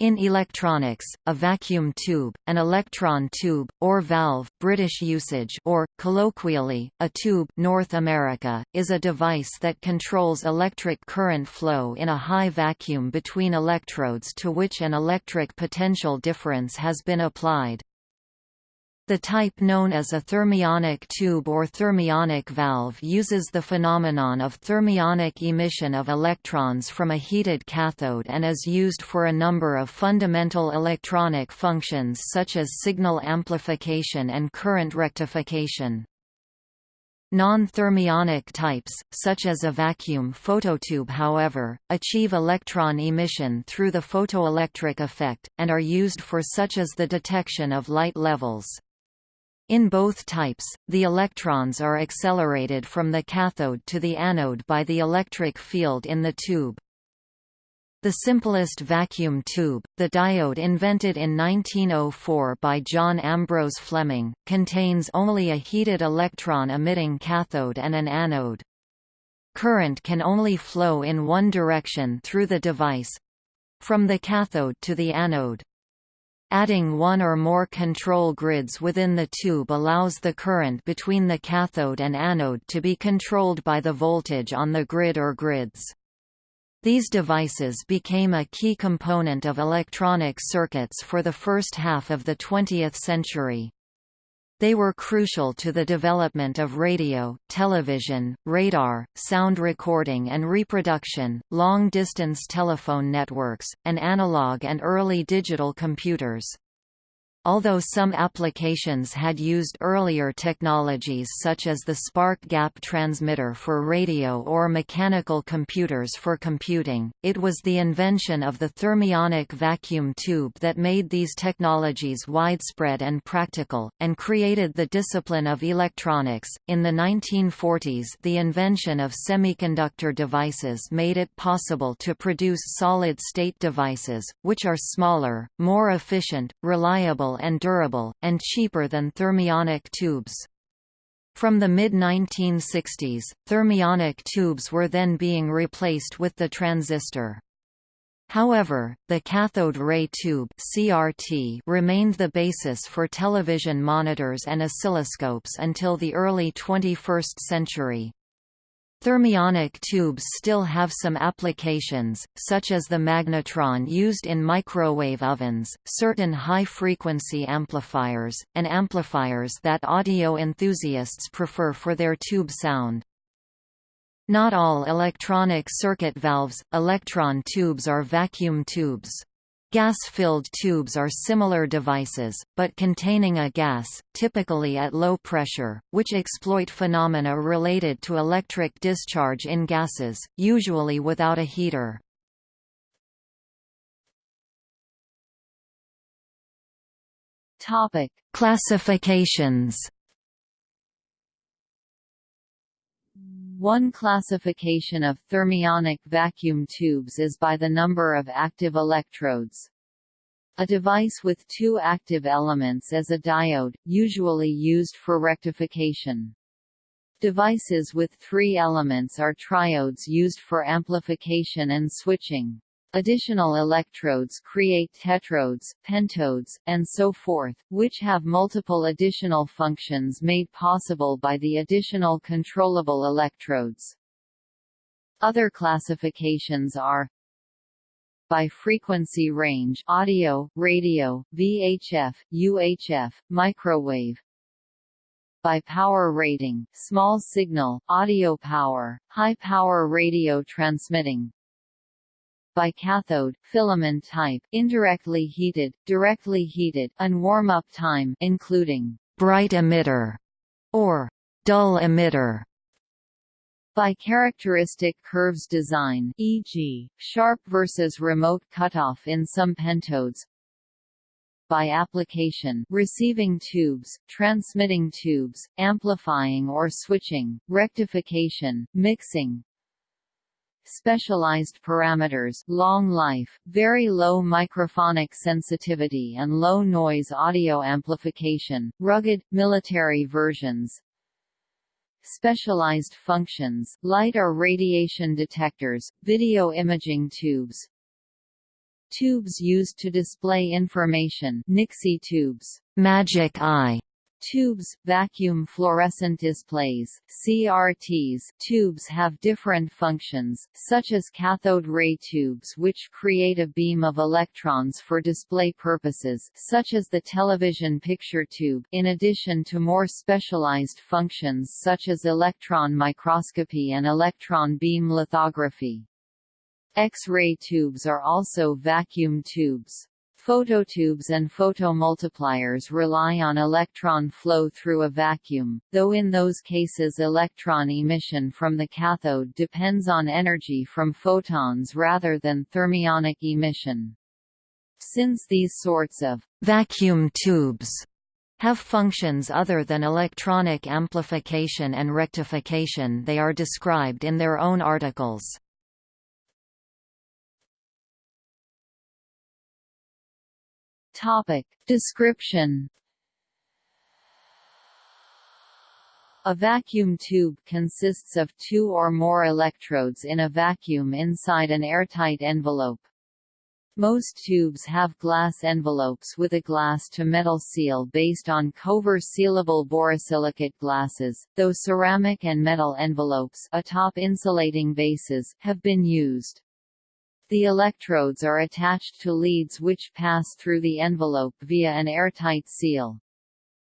In electronics, a vacuum tube, an electron tube, or valve British usage or, colloquially, a tube North America, is a device that controls electric current flow in a high vacuum between electrodes to which an electric potential difference has been applied. The type known as a thermionic tube or thermionic valve uses the phenomenon of thermionic emission of electrons from a heated cathode and is used for a number of fundamental electronic functions such as signal amplification and current rectification. Non-thermionic types, such as a vacuum phototube however, achieve electron emission through the photoelectric effect, and are used for such as the detection of light levels. In both types, the electrons are accelerated from the cathode to the anode by the electric field in the tube. The simplest vacuum tube, the diode invented in 1904 by John Ambrose Fleming, contains only a heated electron-emitting cathode and an anode. Current can only flow in one direction through the device—from the cathode to the anode. Adding one or more control grids within the tube allows the current between the cathode and anode to be controlled by the voltage on the grid or grids. These devices became a key component of electronic circuits for the first half of the 20th century. They were crucial to the development of radio, television, radar, sound recording and reproduction, long-distance telephone networks, and analog and early digital computers. Although some applications had used earlier technologies such as the spark gap transmitter for radio or mechanical computers for computing, it was the invention of the thermionic vacuum tube that made these technologies widespread and practical, and created the discipline of electronics. In the 1940s, the invention of semiconductor devices made it possible to produce solid state devices, which are smaller, more efficient, reliable and durable, and cheaper than thermionic tubes. From the mid-1960s, thermionic tubes were then being replaced with the transistor. However, the cathode ray tube CRT remained the basis for television monitors and oscilloscopes until the early 21st century. Thermionic tubes still have some applications, such as the magnetron used in microwave ovens, certain high-frequency amplifiers, and amplifiers that audio enthusiasts prefer for their tube sound. Not all electronic circuit valves, electron tubes are vacuum tubes. Gas-filled tubes are similar devices, but containing a gas, typically at low pressure, which exploit phenomena related to electric discharge in gases, usually without a heater. Topic: Classifications. One classification of thermionic vacuum tubes is by the number of active electrodes. A device with two active elements is a diode, usually used for rectification. Devices with three elements are triodes used for amplification and switching. Additional electrodes create tetrodes, pentodes, and so forth, which have multiple additional functions made possible by the additional controllable electrodes. Other classifications are by frequency range audio, radio, VHF, UHF, microwave by power rating small signal, audio power, high power radio transmitting by cathode, filament type, indirectly heated, directly heated, and warm-up time including bright emitter or dull emitter by characteristic curves design e.g., sharp versus remote cutoff in some pentodes by application receiving tubes, transmitting tubes, amplifying or switching, rectification, mixing, specialized parameters long life, very low microphonic sensitivity and low noise audio amplification, rugged, military versions, specialized functions, light or radiation detectors, video imaging tubes, Tubes used to display information Nixie tubes. Magic eye Tubes, vacuum fluorescent displays CRTs tubes have different functions, such as cathode ray tubes which create a beam of electrons for display purposes such as the television picture tube in addition to more specialized functions such as electron microscopy and electron beam lithography. X-ray tubes are also vacuum tubes. Phototubes and photomultipliers rely on electron flow through a vacuum, though in those cases electron emission from the cathode depends on energy from photons rather than thermionic emission. Since these sorts of vacuum tubes have functions other than electronic amplification and rectification they are described in their own articles. Topic. Description A vacuum tube consists of two or more electrodes in a vacuum inside an airtight envelope. Most tubes have glass envelopes with a glass-to-metal seal based on Kovar-sealable borosilicate glasses, though ceramic and metal envelopes atop insulating bases have been used. The electrodes are attached to leads which pass through the envelope via an airtight seal.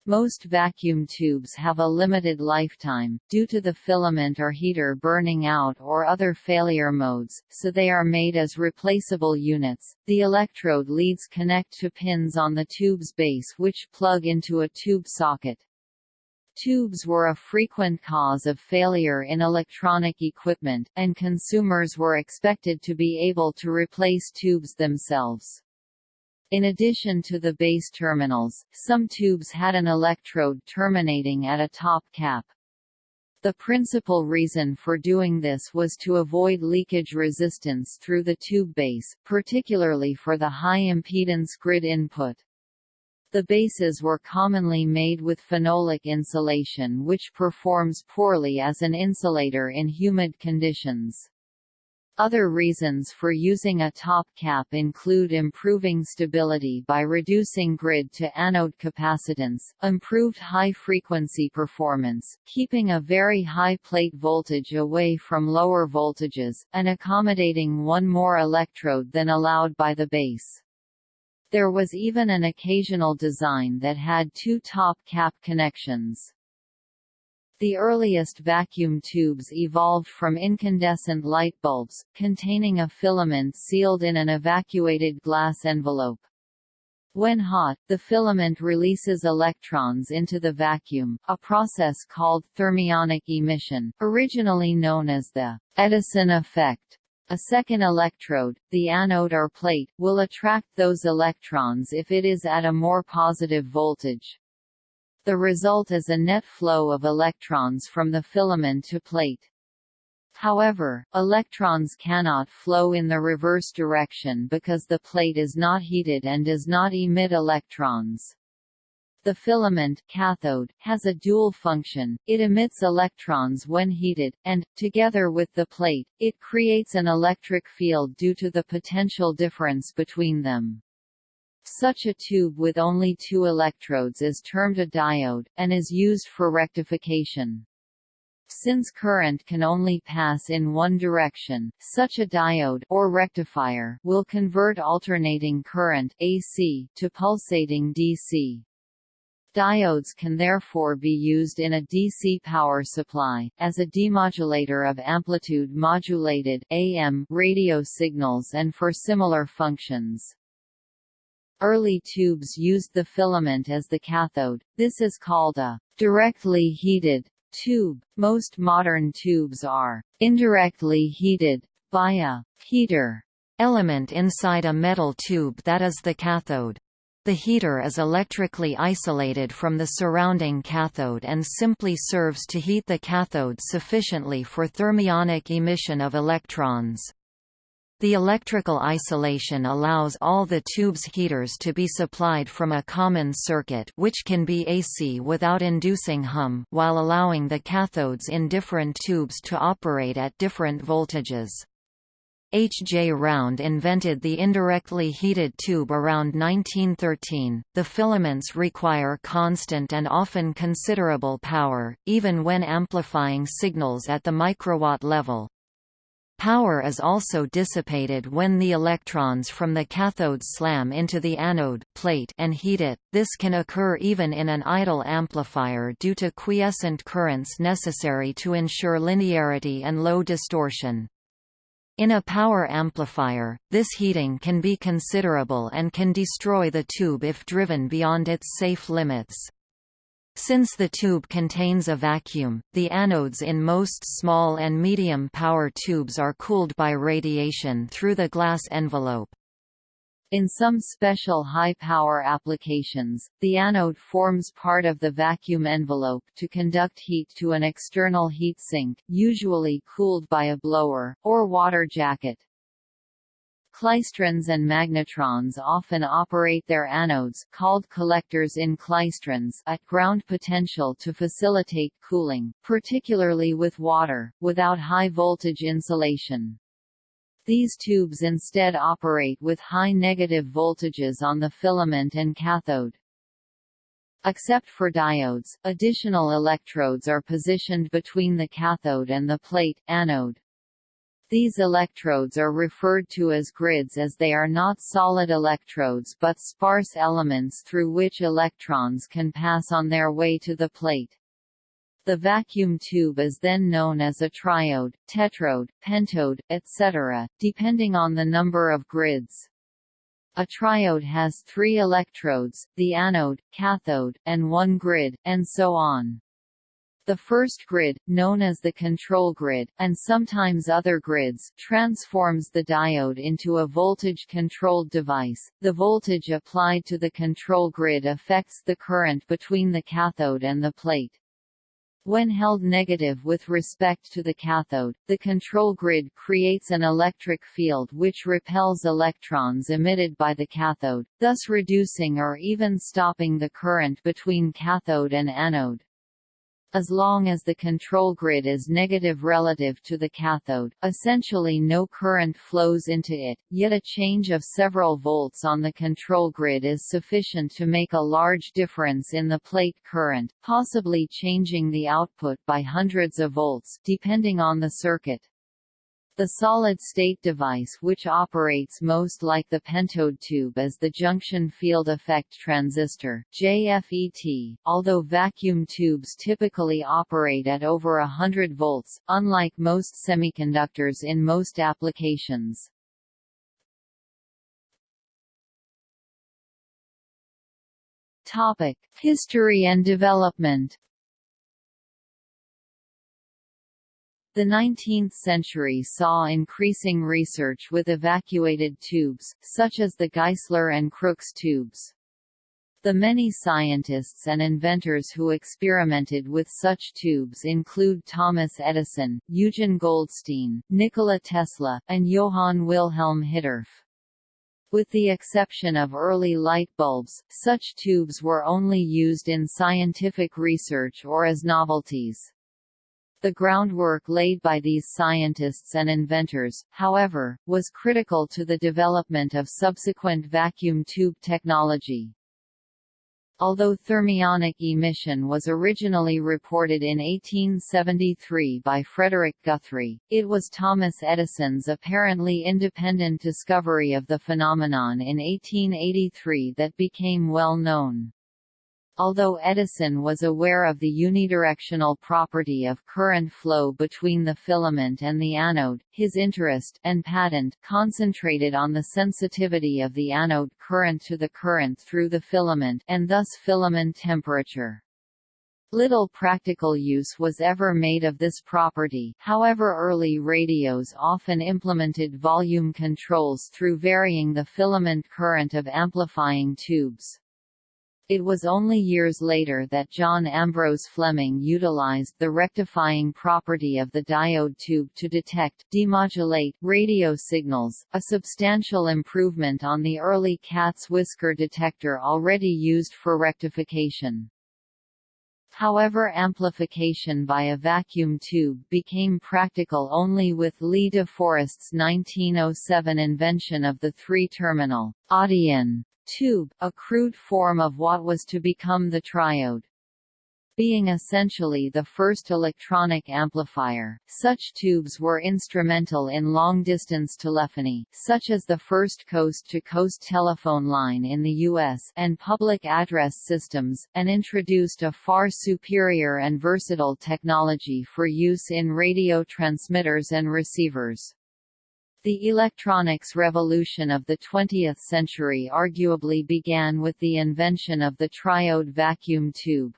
Most vacuum tubes have a limited lifetime, due to the filament or heater burning out or other failure modes, so they are made as replaceable units. The electrode leads connect to pins on the tube's base which plug into a tube socket. Tubes were a frequent cause of failure in electronic equipment, and consumers were expected to be able to replace tubes themselves. In addition to the base terminals, some tubes had an electrode terminating at a top cap. The principal reason for doing this was to avoid leakage resistance through the tube base, particularly for the high-impedance grid input. The bases were commonly made with phenolic insulation which performs poorly as an insulator in humid conditions. Other reasons for using a top cap include improving stability by reducing grid to anode capacitance, improved high-frequency performance, keeping a very high plate voltage away from lower voltages, and accommodating one more electrode than allowed by the base. There was even an occasional design that had two top cap connections. The earliest vacuum tubes evolved from incandescent light bulbs, containing a filament sealed in an evacuated glass envelope. When hot, the filament releases electrons into the vacuum, a process called thermionic emission, originally known as the Edison effect. A second electrode, the anode or plate, will attract those electrons if it is at a more positive voltage. The result is a net flow of electrons from the filament to plate. However, electrons cannot flow in the reverse direction because the plate is not heated and does not emit electrons. The filament cathode has a dual function, it emits electrons when heated, and, together with the plate, it creates an electric field due to the potential difference between them. Such a tube with only two electrodes is termed a diode, and is used for rectification. Since current can only pass in one direction, such a diode or rectifier will convert alternating current AC to pulsating DC. Diodes can therefore be used in a DC power supply, as a demodulator of amplitude-modulated AM radio signals and for similar functions. Early tubes used the filament as the cathode, this is called a directly heated tube. Most modern tubes are indirectly heated by a heater element inside a metal tube that is the cathode. The heater is electrically isolated from the surrounding cathode and simply serves to heat the cathode sufficiently for thermionic emission of electrons. The electrical isolation allows all the tube's heaters to be supplied from a common circuit which can be AC without inducing hum, while allowing the cathodes in different tubes to operate at different voltages. H. J. Round invented the indirectly heated tube around 1913. The filaments require constant and often considerable power, even when amplifying signals at the microwatt level. Power is also dissipated when the electrons from the cathode slam into the anode plate and heat it. This can occur even in an idle amplifier due to quiescent currents necessary to ensure linearity and low distortion. In a power amplifier, this heating can be considerable and can destroy the tube if driven beyond its safe limits. Since the tube contains a vacuum, the anodes in most small and medium power tubes are cooled by radiation through the glass envelope. In some special high-power applications, the anode forms part of the vacuum envelope to conduct heat to an external heat sink, usually cooled by a blower, or water jacket. Klystrons and magnetrons often operate their anodes called collectors in klystrons at ground potential to facilitate cooling, particularly with water, without high-voltage insulation. These tubes instead operate with high negative voltages on the filament and cathode. Except for diodes, additional electrodes are positioned between the cathode and the plate anode. These electrodes are referred to as grids as they are not solid electrodes but sparse elements through which electrons can pass on their way to the plate. The vacuum tube is then known as a triode, tetrode, pentode, etc., depending on the number of grids. A triode has three electrodes, the anode, cathode, and one grid, and so on. The first grid, known as the control grid, and sometimes other grids, transforms the diode into a voltage-controlled device. The voltage applied to the control grid affects the current between the cathode and the plate. When held negative with respect to the cathode, the control grid creates an electric field which repels electrons emitted by the cathode, thus reducing or even stopping the current between cathode and anode. As long as the control grid is negative relative to the cathode, essentially no current flows into it, yet a change of several volts on the control grid is sufficient to make a large difference in the plate current, possibly changing the output by hundreds of volts depending on the circuit. The solid-state device which operates most like the pentode tube is the junction field effect transistor JFET, although vacuum tubes typically operate at over 100 volts, unlike most semiconductors in most applications. History and development The 19th century saw increasing research with evacuated tubes, such as the Geissler and Crookes tubes. The many scientists and inventors who experimented with such tubes include Thomas Edison, Eugen Goldstein, Nikola Tesla, and Johann Wilhelm Hittorf. With the exception of early light bulbs, such tubes were only used in scientific research or as novelties. The groundwork laid by these scientists and inventors, however, was critical to the development of subsequent vacuum tube technology. Although thermionic emission was originally reported in 1873 by Frederick Guthrie, it was Thomas Edison's apparently independent discovery of the phenomenon in 1883 that became well known. Although Edison was aware of the unidirectional property of current flow between the filament and the anode, his interest and patent concentrated on the sensitivity of the anode current to the current through the filament and thus filament temperature. Little practical use was ever made of this property however early radios often implemented volume controls through varying the filament current of amplifying tubes. It was only years later that John Ambrose Fleming utilized the rectifying property of the diode tube to detect demodulate radio signals, a substantial improvement on the early cat's whisker detector already used for rectification. However amplification by a vacuum tube became practical only with Lee de Forest's 1907 invention of the three-terminal Audion tube, a crude form of what was to become the triode being essentially the first electronic amplifier. Such tubes were instrumental in long-distance telephony, such as the first coast-to-coast -coast telephone line in the U.S. and public address systems, and introduced a far superior and versatile technology for use in radio transmitters and receivers. The electronics revolution of the 20th century arguably began with the invention of the triode vacuum tube.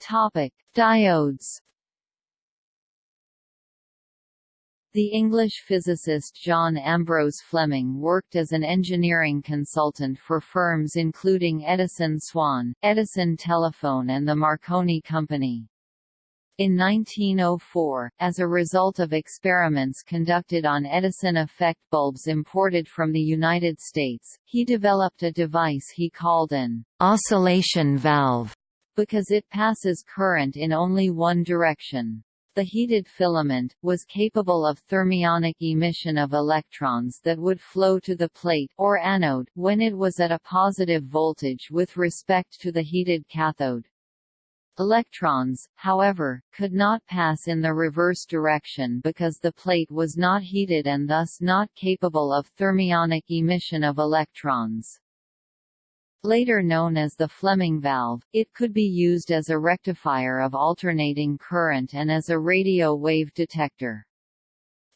Topic: Diodes. The English physicist John Ambrose Fleming worked as an engineering consultant for firms including Edison Swan, Edison Telephone and the Marconi Company. In 1904, as a result of experiments conducted on Edison effect bulbs imported from the United States, he developed a device he called an oscillation valve because it passes current in only one direction. The heated filament, was capable of thermionic emission of electrons that would flow to the plate or anode when it was at a positive voltage with respect to the heated cathode. Electrons, however, could not pass in the reverse direction because the plate was not heated and thus not capable of thermionic emission of electrons. Later known as the Fleming valve, it could be used as a rectifier of alternating current and as a radio wave detector.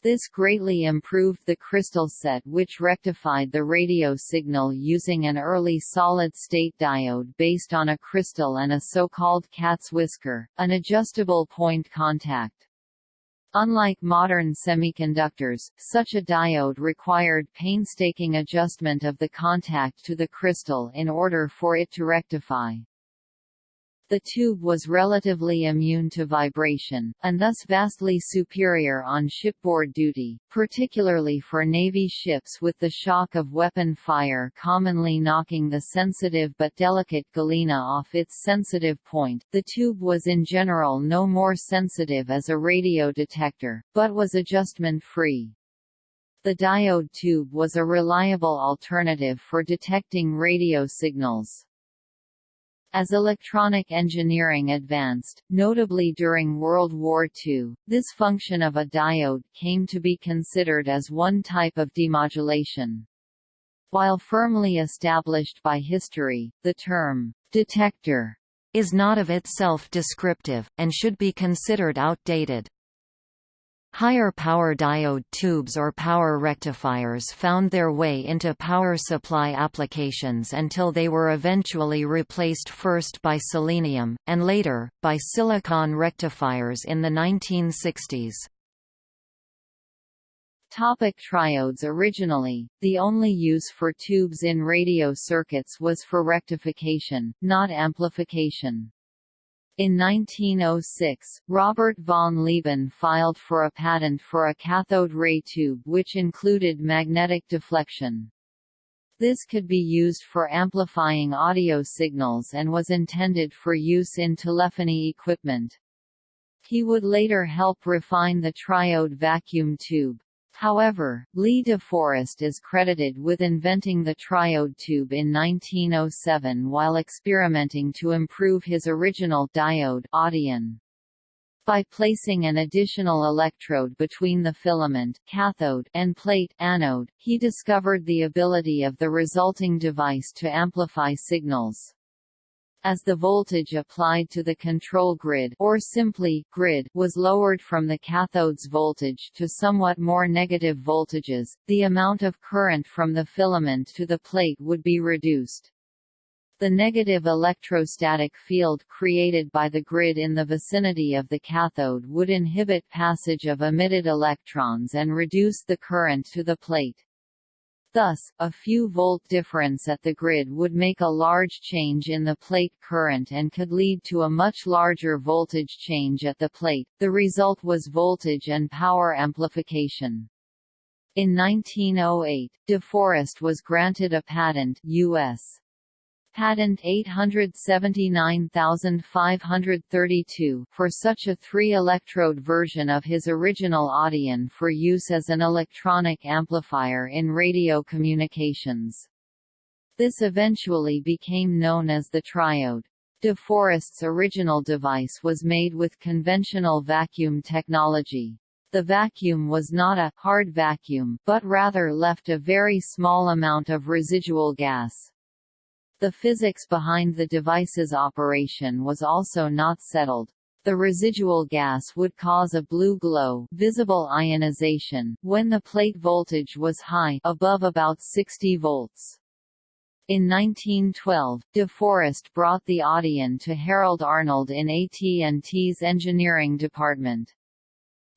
This greatly improved the crystal set which rectified the radio signal using an early solid-state diode based on a crystal and a so-called cat's whisker, an adjustable point contact. Unlike modern semiconductors, such a diode required painstaking adjustment of the contact to the crystal in order for it to rectify. The tube was relatively immune to vibration, and thus vastly superior on shipboard duty, particularly for Navy ships with the shock of weapon fire commonly knocking the sensitive but delicate galena off its sensitive point. The tube was in general no more sensitive as a radio detector, but was adjustment-free. The diode tube was a reliable alternative for detecting radio signals. As electronic engineering advanced, notably during World War II, this function of a diode came to be considered as one type of demodulation. While firmly established by history, the term detector is not of itself descriptive, and should be considered outdated. Higher power diode tubes or power rectifiers found their way into power supply applications until they were eventually replaced first by selenium, and later, by silicon rectifiers in the 1960s. Topic triodes Originally, the only use for tubes in radio circuits was for rectification, not amplification. In 1906, Robert von Lieben filed for a patent for a cathode ray tube which included magnetic deflection. This could be used for amplifying audio signals and was intended for use in telephony equipment. He would later help refine the triode vacuum tube. However, Lee de Forest is credited with inventing the triode tube in 1907 while experimenting to improve his original diode Audion. By placing an additional electrode between the filament cathode and plate anode, he discovered the ability of the resulting device to amplify signals. As the voltage applied to the control grid or simply grid was lowered from the cathode's voltage to somewhat more negative voltages, the amount of current from the filament to the plate would be reduced. The negative electrostatic field created by the grid in the vicinity of the cathode would inhibit passage of emitted electrons and reduce the current to the plate. Thus, a few volt difference at the grid would make a large change in the plate current and could lead to a much larger voltage change at the plate. The result was voltage and power amplification. In 1908, De Forest was granted a patent US. Patent 879532 for such a three-electrode version of his original Audion for use as an electronic amplifier in radio communications. This eventually became known as the triode. De Forest's original device was made with conventional vacuum technology. The vacuum was not a hard vacuum, but rather left a very small amount of residual gas. The physics behind the device's operation was also not settled. The residual gas would cause a blue glow visible ionization when the plate voltage was high above about 60 volts. In 1912, De Forest brought the Audion to Harold Arnold in AT&T's engineering department.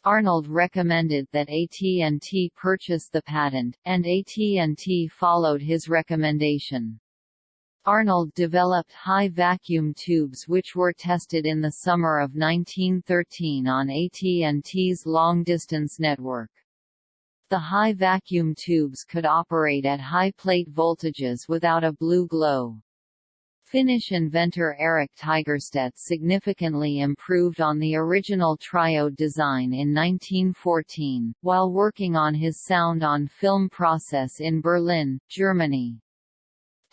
Arnold recommended that AT&T purchase the patent, and AT&T followed his recommendation. Arnold developed high vacuum tubes which were tested in the summer of 1913 on AT&T's long-distance network. The high vacuum tubes could operate at high plate voltages without a blue glow. Finnish inventor Erik Tigerstedt significantly improved on the original triode design in 1914, while working on his sound-on-film process in Berlin, Germany.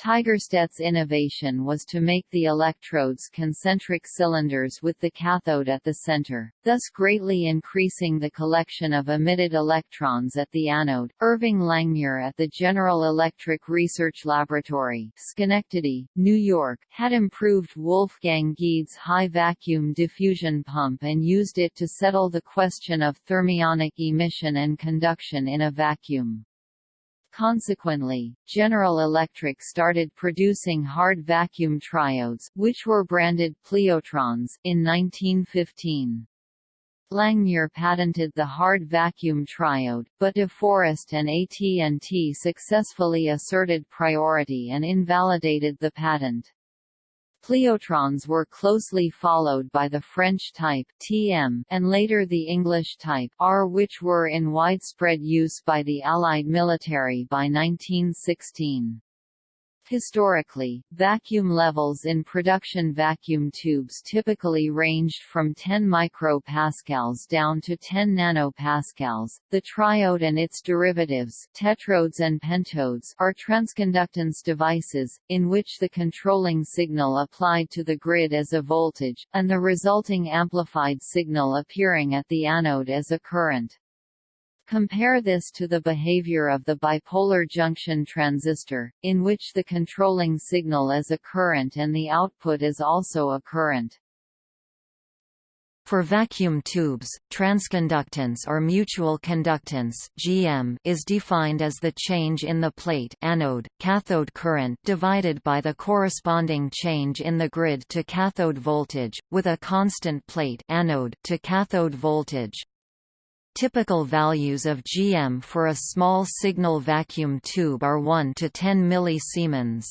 Tigerstedt's innovation was to make the electrodes concentric cylinders with the cathode at the center, thus greatly increasing the collection of emitted electrons at the anode. Irving Langmuir at the General Electric Research Laboratory, Schenectady, New York, had improved Wolfgang Gaede's high vacuum diffusion pump and used it to settle the question of thermionic emission and conduction in a vacuum. Consequently, General Electric started producing hard vacuum triodes, which were branded pliotrons in 1915. Langmuir patented the hard vacuum triode, but De Forest and AT&T successfully asserted priority and invalidated the patent. Pliotrons were closely followed by the French type TM and later the English type R which were in widespread use by the Allied military by 1916. Historically, vacuum levels in production vacuum tubes typically ranged from 10 micropascals down to 10 nanopascals. The triode and its derivatives, tetrodes and pentodes, are transconductance devices in which the controlling signal applied to the grid as a voltage and the resulting amplified signal appearing at the anode as a current. Compare this to the behavior of the bipolar junction transistor, in which the controlling signal is a current and the output is also a current. For vacuum tubes, transconductance or mutual conductance (GM) is defined as the change in the plate anode cathode current divided by the corresponding change in the grid to cathode voltage with a constant plate anode to cathode voltage. Typical values of GM for a small signal vacuum tube are 1 to 10 millisiemens.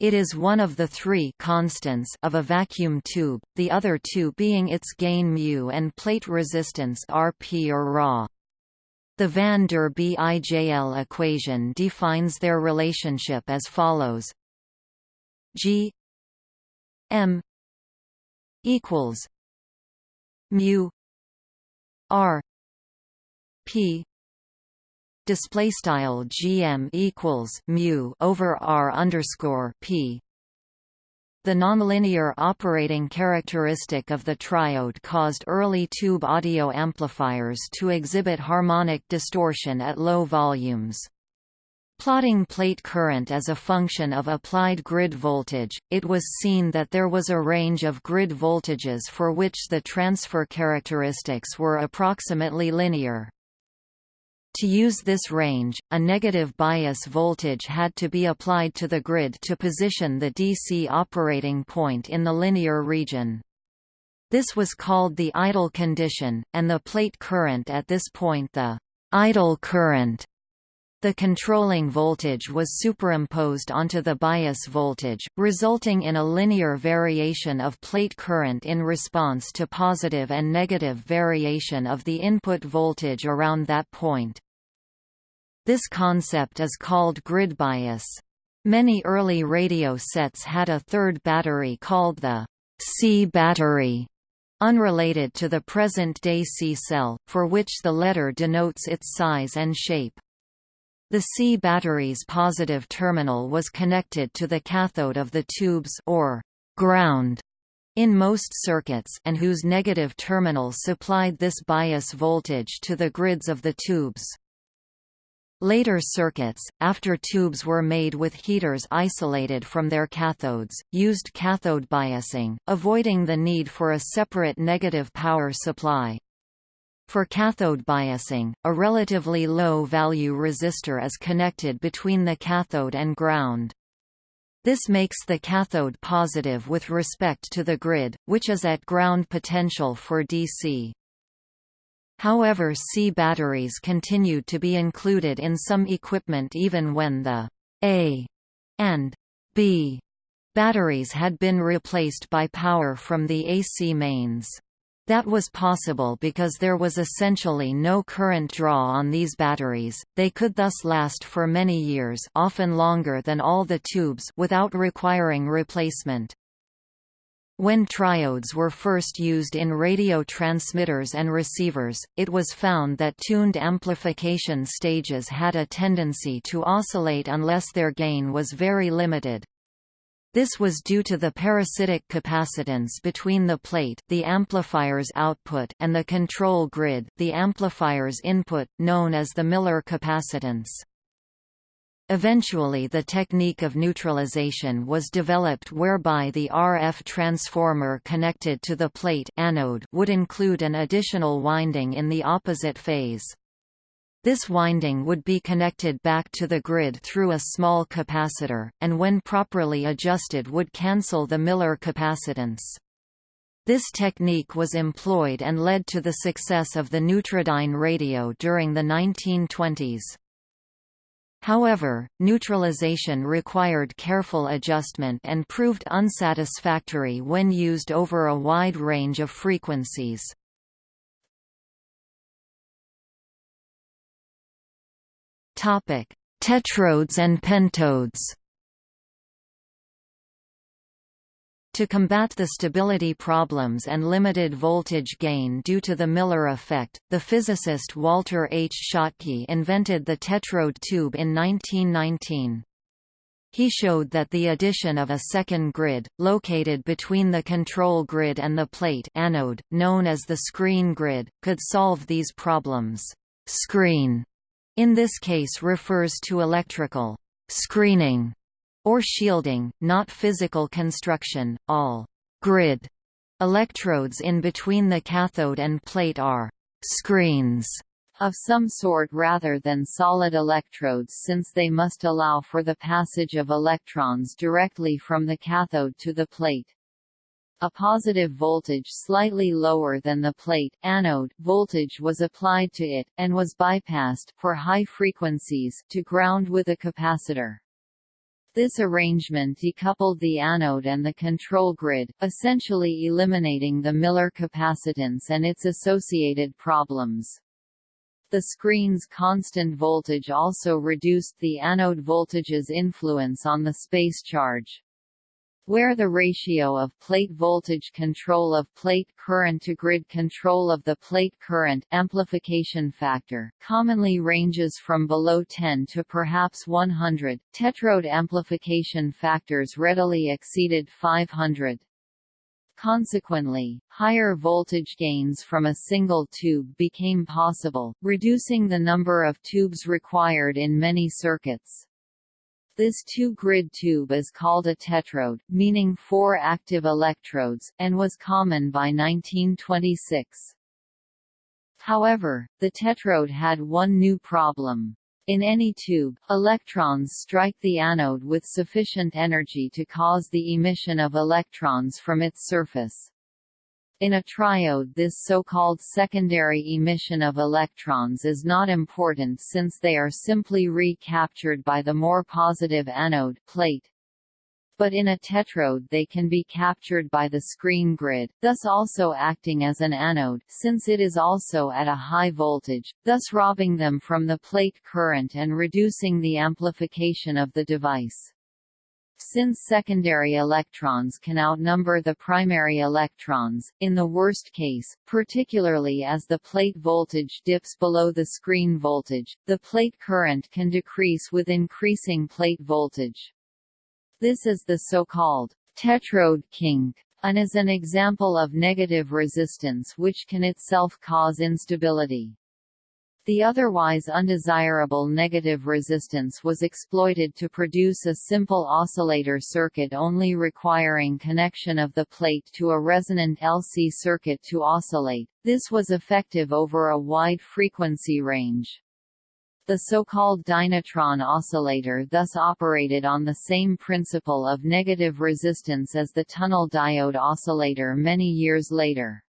It is one of the three constants of a vacuum tube, the other two being its gain μ and plate resistance Rp or Ra. The van der Bijl equation defines their relationship as follows: G m equals mu r p display style gm equals mu over r underscore p the nonlinear operating characteristic of the triode caused early tube audio amplifiers to exhibit harmonic distortion at low volumes. Plotting plate current as a function of applied grid voltage, it was seen that there was a range of grid voltages for which the transfer characteristics were approximately linear. To use this range, a negative bias voltage had to be applied to the grid to position the DC operating point in the linear region. This was called the idle condition, and the plate current at this point the idle current. The controlling voltage was superimposed onto the bias voltage, resulting in a linear variation of plate current in response to positive and negative variation of the input voltage around that point. This concept is called grid bias. Many early radio sets had a third battery called the C battery, unrelated to the present-day C cell, for which the letter denotes its size and shape. The C battery's positive terminal was connected to the cathode of the tubes or ground in most circuits and whose negative terminal supplied this bias voltage to the grids of the tubes. Later circuits, after tubes were made with heaters isolated from their cathodes, used cathode biasing, avoiding the need for a separate negative power supply. For cathode biasing, a relatively low-value resistor is connected between the cathode and ground. This makes the cathode positive with respect to the grid, which is at ground potential for DC. However C batteries continued to be included in some equipment even when the A and B batteries had been replaced by power from the AC mains. That was possible because there was essentially no current draw on these batteries, they could thus last for many years often longer than all the tubes without requiring replacement. When triodes were first used in radio transmitters and receivers, it was found that tuned amplification stages had a tendency to oscillate unless their gain was very limited. This was due to the parasitic capacitance between the plate the amplifier's output and the control grid the amplifier's input, known as the Miller capacitance. Eventually the technique of neutralization was developed whereby the RF transformer connected to the plate anode would include an additional winding in the opposite phase. This winding would be connected back to the grid through a small capacitor, and when properly adjusted would cancel the Miller capacitance. This technique was employed and led to the success of the Neutrodyne radio during the 1920s. However, neutralization required careful adjustment and proved unsatisfactory when used over a wide range of frequencies. Tetrodes and pentodes. To combat the stability problems and limited voltage gain due to the Miller effect, the physicist Walter H. Schottky invented the tetrode tube in 1919. He showed that the addition of a second grid, located between the control grid and the plate anode, known as the screen grid, could solve these problems. Screen in this case refers to electrical screening or shielding, not physical construction. All grid electrodes in between the cathode and plate are screens of some sort rather than solid electrodes since they must allow for the passage of electrons directly from the cathode to the plate. A positive voltage slightly lower than the plate anode voltage was applied to it, and was bypassed for high frequencies to ground with a capacitor. This arrangement decoupled the anode and the control grid, essentially eliminating the Miller capacitance and its associated problems. The screen's constant voltage also reduced the anode voltage's influence on the space charge where the ratio of plate voltage control of plate current to grid control of the plate current amplification factor commonly ranges from below 10 to perhaps 100. Tetrode amplification factors readily exceeded 500. Consequently, higher voltage gains from a single tube became possible, reducing the number of tubes required in many circuits. This two-grid tube is called a tetrode, meaning four active electrodes, and was common by 1926. However, the tetrode had one new problem. In any tube, electrons strike the anode with sufficient energy to cause the emission of electrons from its surface. In a triode this so-called secondary emission of electrons is not important since they are simply recaptured by the more positive anode plate. but in a tetrode they can be captured by the screen grid, thus also acting as an anode since it is also at a high voltage, thus robbing them from the plate current and reducing the amplification of the device. Since secondary electrons can outnumber the primary electrons, in the worst case, particularly as the plate voltage dips below the screen voltage, the plate current can decrease with increasing plate voltage. This is the so-called tetrode kink and is an example of negative resistance which can itself cause instability. The otherwise undesirable negative resistance was exploited to produce a simple oscillator circuit only requiring connection of the plate to a resonant LC circuit to oscillate. This was effective over a wide frequency range. The so-called Dynatron oscillator thus operated on the same principle of negative resistance as the tunnel diode oscillator many years later.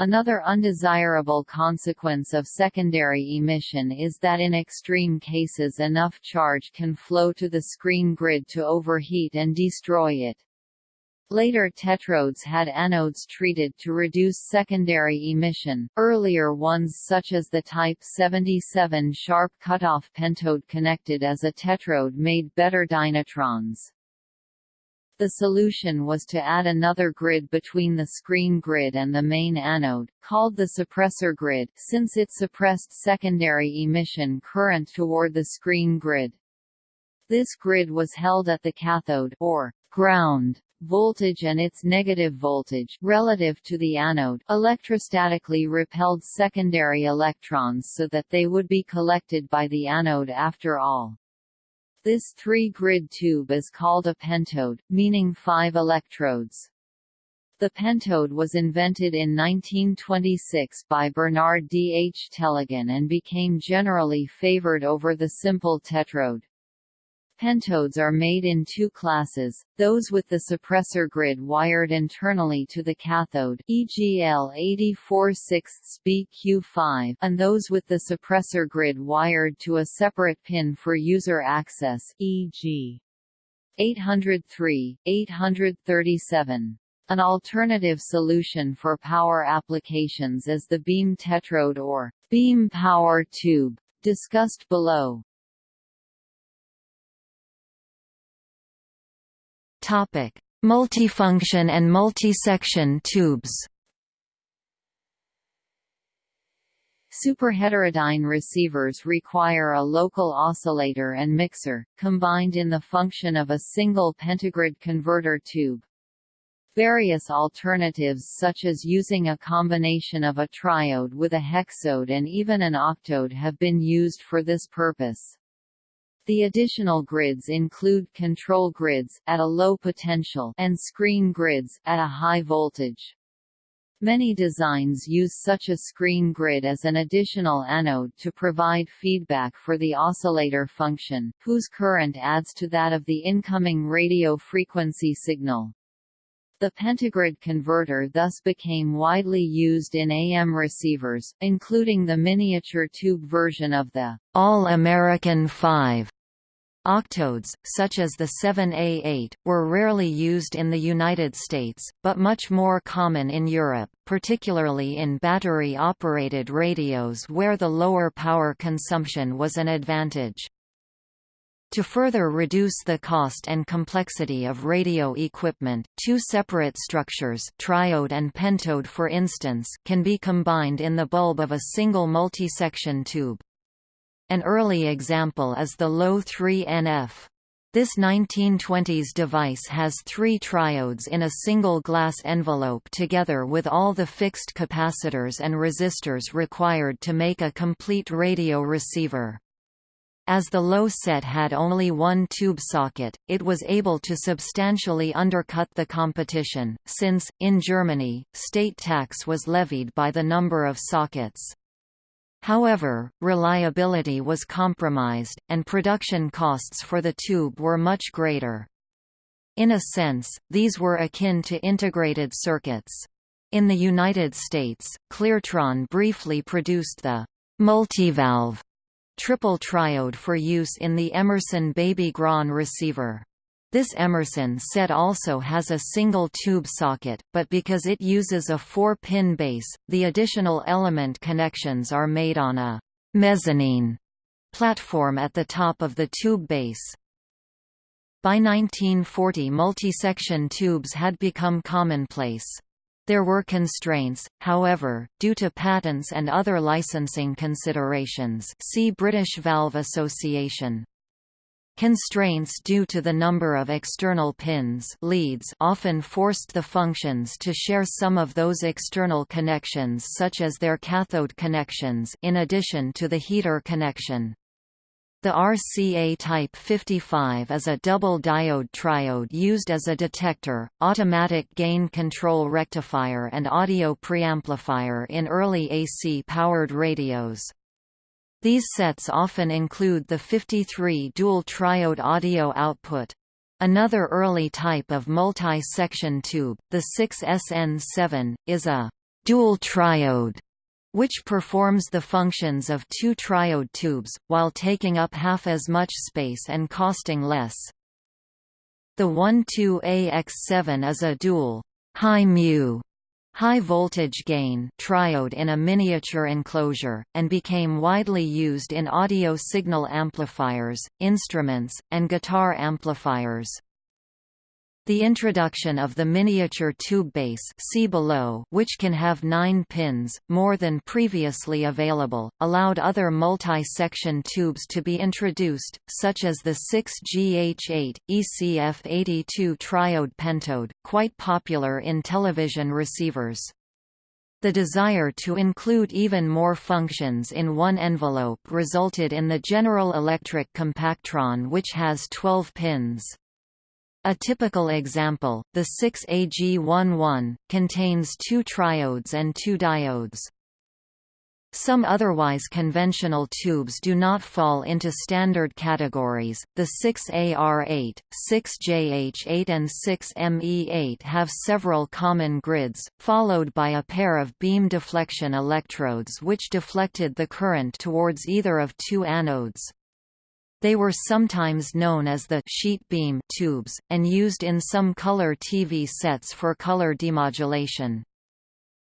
Another undesirable consequence of secondary emission is that in extreme cases enough charge can flow to the screen grid to overheat and destroy it. Later tetrodes had anodes treated to reduce secondary emission, earlier ones such as the Type 77 sharp cutoff pentode connected as a tetrode made better dynatrons. The solution was to add another grid between the screen grid and the main anode, called the suppressor grid since it suppressed secondary emission current toward the screen grid. This grid was held at the cathode or ground voltage and its negative voltage relative to the anode electrostatically repelled secondary electrons so that they would be collected by the anode after all. This three-grid tube is called a pentode, meaning five electrodes. The pentode was invented in 1926 by Bernard D. H. Tellegen and became generally favored over the simple tetrode. Pentodes are made in two classes, those with the suppressor grid wired internally to the cathode e.g. L84 6 BQ5 and those with the suppressor grid wired to a separate pin for user access e.g. 803, 837. An alternative solution for power applications is the beam tetrode or beam power tube, discussed below. Topic: Multifunction and multi-section tubes. Superheterodyne receivers require a local oscillator and mixer, combined in the function of a single pentagrid converter tube. Various alternatives such as using a combination of a triode with a hexode and even an octode have been used for this purpose. The additional grids include control grids at a low potential and screen grids at a high voltage. Many designs use such a screen grid as an additional anode to provide feedback for the oscillator function, whose current adds to that of the incoming radio frequency signal. The pentagrid converter thus became widely used in AM receivers, including the miniature tube version of the All-American 5 Octodes, such as the 7A8, were rarely used in the United States, but much more common in Europe, particularly in battery-operated radios where the lower power consumption was an advantage. To further reduce the cost and complexity of radio equipment, two separate structures triode and pentode for instance can be combined in the bulb of a single multi-section tube. An early example is the Loewe 3NF. This 1920s device has three triodes in a single glass envelope together with all the fixed capacitors and resistors required to make a complete radio receiver. As the Loewe set had only one tube socket, it was able to substantially undercut the competition, since, in Germany, state tax was levied by the number of sockets. However, reliability was compromised, and production costs for the tube were much greater. In a sense, these were akin to integrated circuits. In the United States, Cleartron briefly produced the multivalve triple triode for use in the Emerson Baby Grand receiver. This Emerson set also has a single tube socket, but because it uses a four-pin base, the additional element connections are made on a mezzanine platform at the top of the tube base. By 1940 multi-section tubes had become commonplace. There were constraints, however, due to patents and other licensing considerations see British Valve Association. Constraints due to the number of external pins leads often forced the functions to share some of those external connections such as their cathode connections in addition to the heater connection. The RCA Type 55 is a double diode triode used as a detector, automatic gain control rectifier and audio preamplifier in early AC-powered radios. These sets often include the 53 dual triode audio output. Another early type of multi-section tube, the 6SN7, is a dual triode which performs the functions of two triode tubes, while taking up half as much space and costing less. The 12AX7 is a dual high mu high voltage gain triode in a miniature enclosure, and became widely used in audio signal amplifiers, instruments, and guitar amplifiers. The introduction of the miniature tube base see below, which can have nine pins, more than previously available, allowed other multi-section tubes to be introduced, such as the 6GH8, ECF82 triode pentode, quite popular in television receivers. The desire to include even more functions in one envelope resulted in the General Electric Compactron which has 12 pins. A typical example, the 6AG11, contains two triodes and two diodes. Some otherwise conventional tubes do not fall into standard categories. The 6AR8, 6JH8 and 6ME8 have several common grids, followed by a pair of beam deflection electrodes which deflected the current towards either of two anodes. They were sometimes known as the sheet beam tubes, and used in some color TV sets for color demodulation.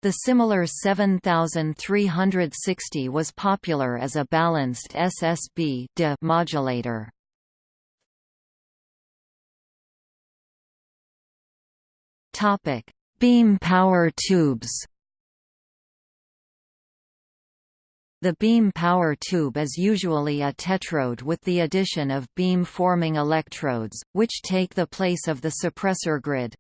The similar 7360 was popular as a balanced SSB de modulator. Beam power tubes. The beam power tube is usually a tetrode with the addition of beam-forming electrodes, which take the place of the suppressor grid.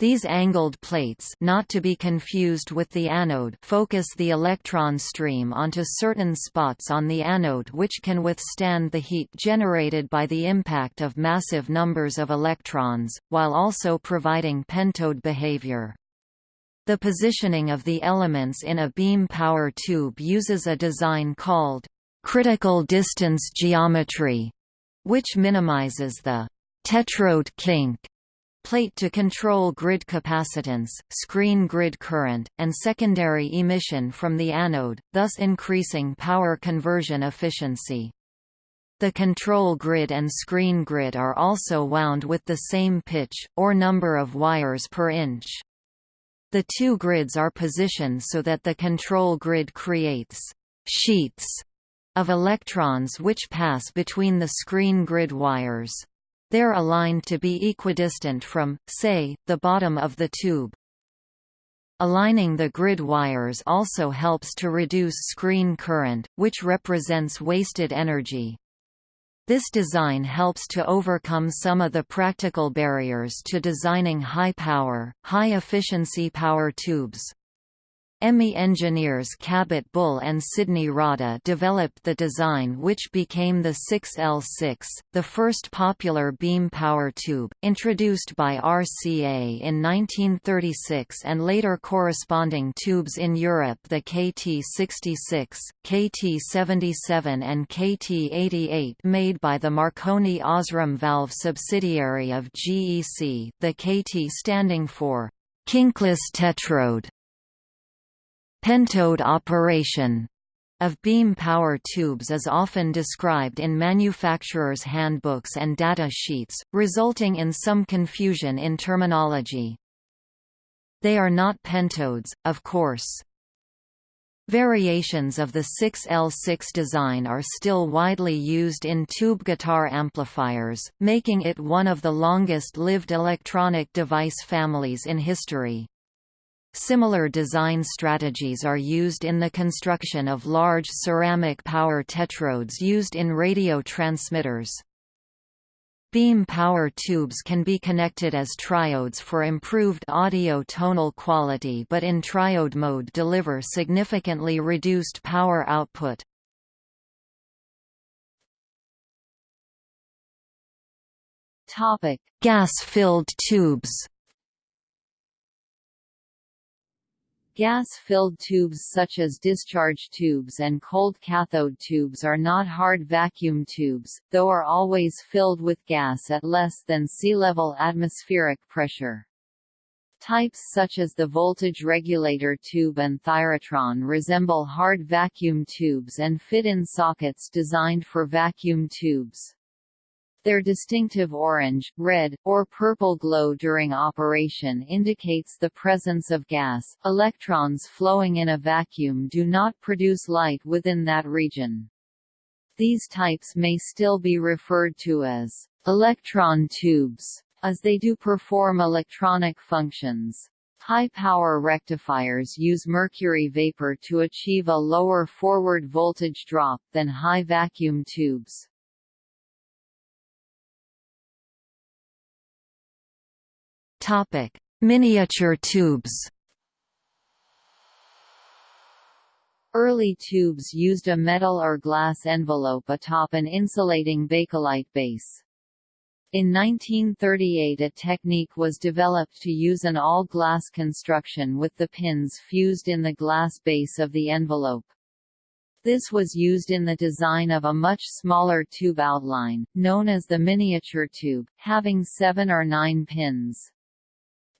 These angled plates not to be confused with the anode focus the electron stream onto certain spots on the anode which can withstand the heat generated by the impact of massive numbers of electrons, while also providing pentode behavior. The positioning of the elements in a beam power tube uses a design called critical distance geometry, which minimizes the tetrode kink plate to control grid capacitance, screen grid current, and secondary emission from the anode, thus increasing power conversion efficiency. The control grid and screen grid are also wound with the same pitch, or number of wires per inch. The two grids are positioned so that the control grid creates «sheets» of electrons which pass between the screen grid wires. They're aligned to be equidistant from, say, the bottom of the tube. Aligning the grid wires also helps to reduce screen current, which represents wasted energy. This design helps to overcome some of the practical barriers to designing high-power, high-efficiency power tubes. EMI engineers Cabot Bull and Sidney Rodda developed the design which became the 6L6, the first popular beam power tube, introduced by RCA in 1936 and later corresponding tubes in Europe the KT66, KT77 and KT88 made by the Marconi Osram valve subsidiary of GEC the KT standing for kinkless tetrode. Pentode operation of beam power tubes is often described in manufacturers' handbooks and data sheets, resulting in some confusion in terminology. They are not pentodes, of course. Variations of the 6L6 design are still widely used in tube guitar amplifiers, making it one of the longest-lived electronic device families in history. Similar design strategies are used in the construction of large ceramic power tetrodes used in radio transmitters. Beam power tubes can be connected as triodes for improved audio tonal quality but in triode mode deliver significantly reduced power output. Gas-filled tubes Gas-filled tubes such as discharge tubes and cold cathode tubes are not hard vacuum tubes, though are always filled with gas at less than sea-level atmospheric pressure. Types such as the voltage regulator tube and thyratron resemble hard vacuum tubes and fit in sockets designed for vacuum tubes. Their distinctive orange, red, or purple glow during operation indicates the presence of gas. Electrons flowing in a vacuum do not produce light within that region. These types may still be referred to as electron tubes, as they do perform electronic functions. High-power rectifiers use mercury vapor to achieve a lower forward voltage drop than high vacuum tubes. Topic: Miniature tubes. Early tubes used a metal or glass envelope atop an insulating bakelite base. In 1938 a technique was developed to use an all-glass construction with the pins fused in the glass base of the envelope. This was used in the design of a much smaller tube outline, known as the miniature tube, having seven or nine pins.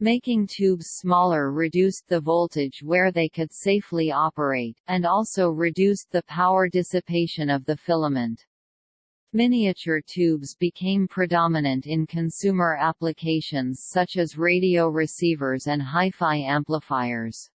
Making tubes smaller reduced the voltage where they could safely operate, and also reduced the power dissipation of the filament. Miniature tubes became predominant in consumer applications such as radio receivers and hi-fi amplifiers.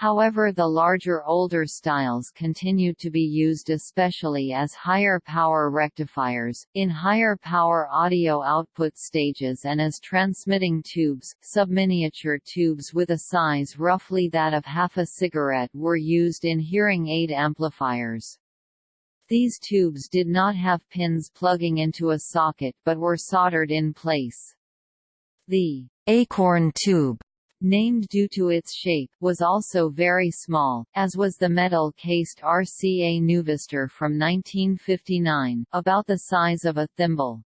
However the larger older styles continued to be used especially as higher power rectifiers, in higher power audio output stages and as transmitting tubes. Subminiature tubes with a size roughly that of half a cigarette were used in hearing aid amplifiers. These tubes did not have pins plugging into a socket but were soldered in place. The acorn tube named due to its shape, was also very small, as was the metal-cased RCA Nuvistor from 1959, about the size of a thimble.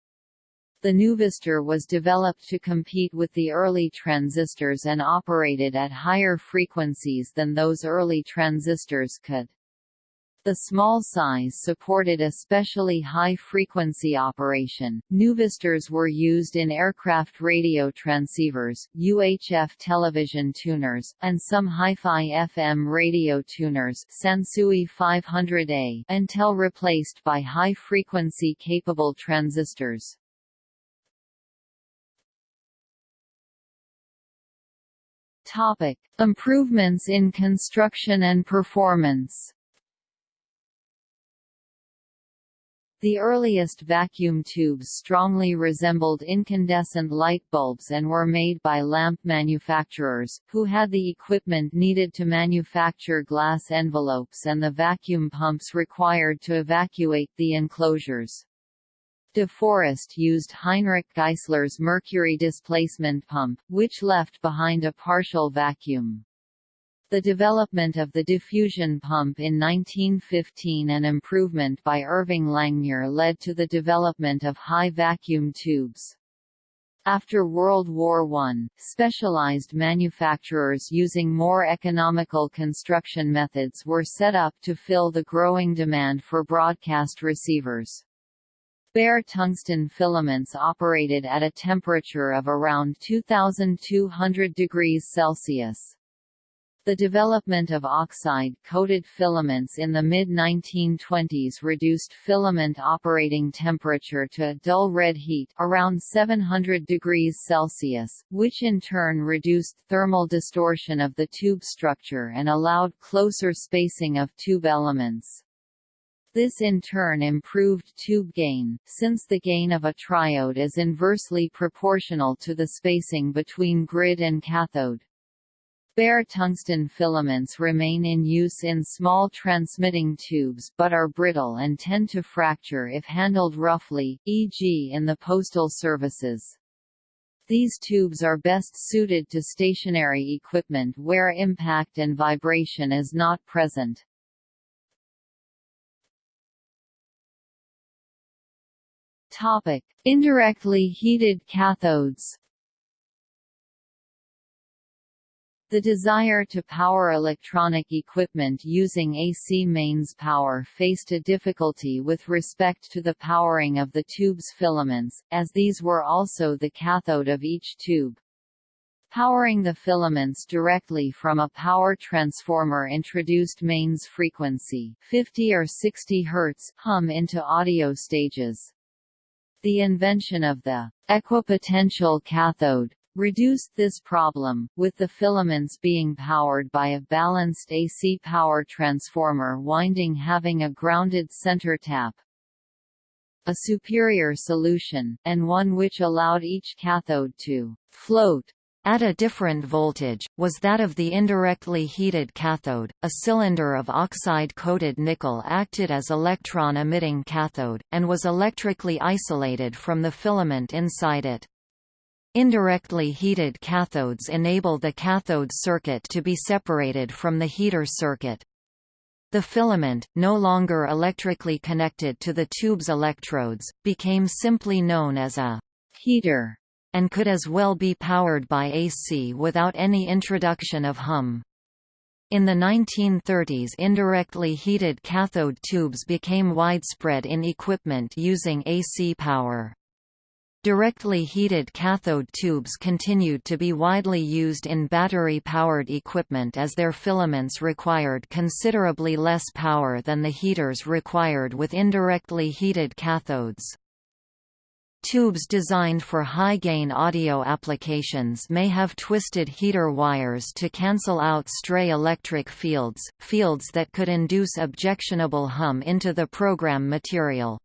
The Nuvistor was developed to compete with the early transistors and operated at higher frequencies than those early transistors could. The small size supported especially high-frequency operation. Nuvistors were used in aircraft radio transceivers, UHF television tuners, and some hi-fi FM radio tuners Sansui 500A until replaced by high-frequency capable transistors. Topic: Improvements in construction and performance. The earliest vacuum tubes strongly resembled incandescent light bulbs and were made by lamp manufacturers, who had the equipment needed to manufacture glass envelopes and the vacuum pumps required to evacuate the enclosures. De Forest used Heinrich Geissler's mercury displacement pump, which left behind a partial vacuum. The development of the diffusion pump in 1915 and improvement by Irving Langmuir led to the development of high vacuum tubes. After World War I, specialized manufacturers using more economical construction methods were set up to fill the growing demand for broadcast receivers. Bare tungsten filaments operated at a temperature of around 2200 degrees Celsius. The development of oxide-coated filaments in the mid-1920s reduced filament operating temperature to a dull red heat around 700 degrees Celsius, which in turn reduced thermal distortion of the tube structure and allowed closer spacing of tube elements. This in turn improved tube gain, since the gain of a triode is inversely proportional to the spacing between grid and cathode. Bare tungsten filaments remain in use in small transmitting tubes but are brittle and tend to fracture if handled roughly, e.g. in the postal services. These tubes are best suited to stationary equipment where impact and vibration is not present. Topic: Indirectly heated cathodes. The desire to power electronic equipment using AC mains power faced a difficulty with respect to the powering of the tube's filaments, as these were also the cathode of each tube. Powering the filaments directly from a power transformer introduced mains frequency 50 or 60 Hz hum into audio stages. The invention of the equipotential cathode reduced this problem, with the filaments being powered by a balanced AC power transformer winding having a grounded center tap. A superior solution, and one which allowed each cathode to float at a different voltage, was that of the indirectly heated cathode. A cylinder of oxide-coated nickel acted as electron-emitting cathode, and was electrically isolated from the filament inside it. Indirectly heated cathodes enable the cathode circuit to be separated from the heater circuit. The filament, no longer electrically connected to the tube's electrodes, became simply known as a heater, and could as well be powered by AC without any introduction of hum. In the 1930s indirectly heated cathode tubes became widespread in equipment using AC power. Directly heated cathode tubes continued to be widely used in battery-powered equipment as their filaments required considerably less power than the heaters required with indirectly heated cathodes. Tubes designed for high-gain audio applications may have twisted heater wires to cancel out stray electric fields, fields that could induce objectionable hum into the program material.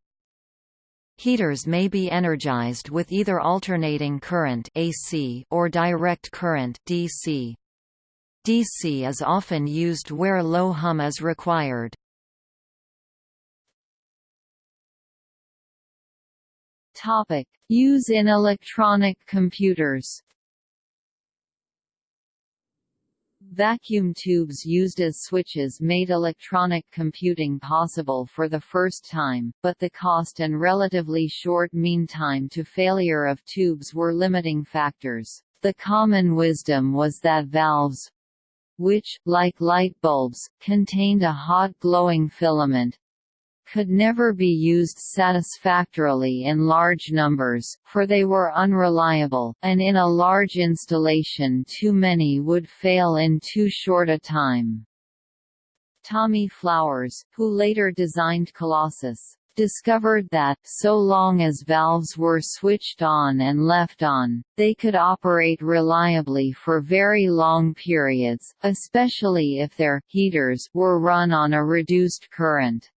Heaters may be energized with either alternating current AC or direct current DC. DC is often used where low hum is required. Topic: Use in electronic computers. Vacuum tubes used as switches made electronic computing possible for the first time, but the cost and relatively short mean time to failure of tubes were limiting factors. The common wisdom was that valves which, like light bulbs, contained a hot glowing filament, could never be used satisfactorily in large numbers, for they were unreliable, and in a large installation too many would fail in too short a time. Tommy Flowers, who later designed Colossus, discovered that, so long as valves were switched on and left on, they could operate reliably for very long periods, especially if their heaters were run on a reduced current.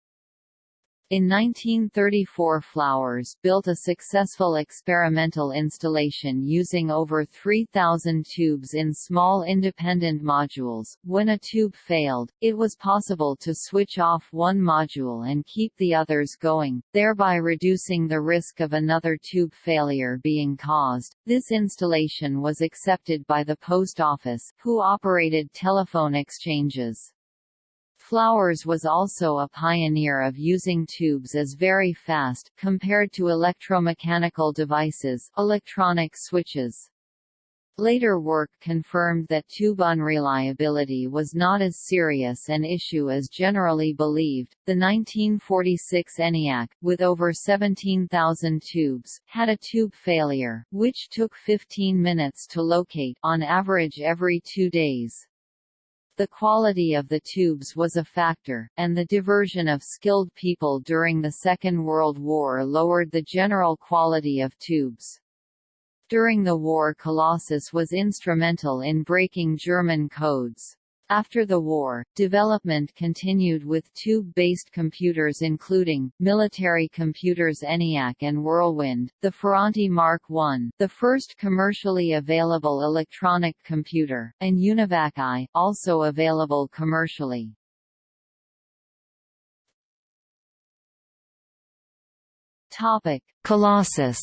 In 1934 Flowers built a successful experimental installation using over 3,000 tubes in small independent modules. When a tube failed, it was possible to switch off one module and keep the others going, thereby reducing the risk of another tube failure being caused. This installation was accepted by the Post Office, who operated telephone exchanges. Flowers was also a pioneer of using tubes as very fast, compared to electromechanical devices electronic switches. Later work confirmed that tube unreliability was not as serious an issue as generally believed. The 1946 ENIAC, with over 17,000 tubes, had a tube failure, which took 15 minutes to locate on average every two days. The quality of the tubes was a factor, and the diversion of skilled people during the Second World War lowered the general quality of tubes. During the war Colossus was instrumental in breaking German codes. After the war, development continued with tube-based computers including, military computers ENIAC and Whirlwind, the Ferranti Mark I the first commercially available electronic computer, and UNIVAC I, also available commercially. Colossus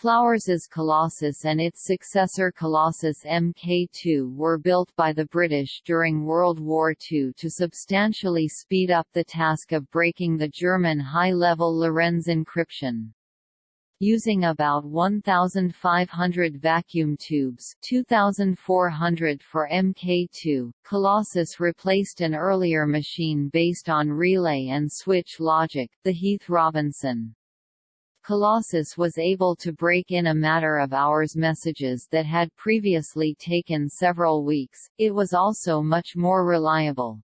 Flowers's Colossus and its successor Colossus Mk2 were built by the British during World War II to substantially speed up the task of breaking the German high-level Lorenz encryption. Using about 1,500 vacuum tubes 2,400 for Mk2, Colossus replaced an earlier machine based on relay and switch logic, the Heath-Robinson. Colossus was able to break in a matter of hours messages that had previously taken several weeks, it was also much more reliable.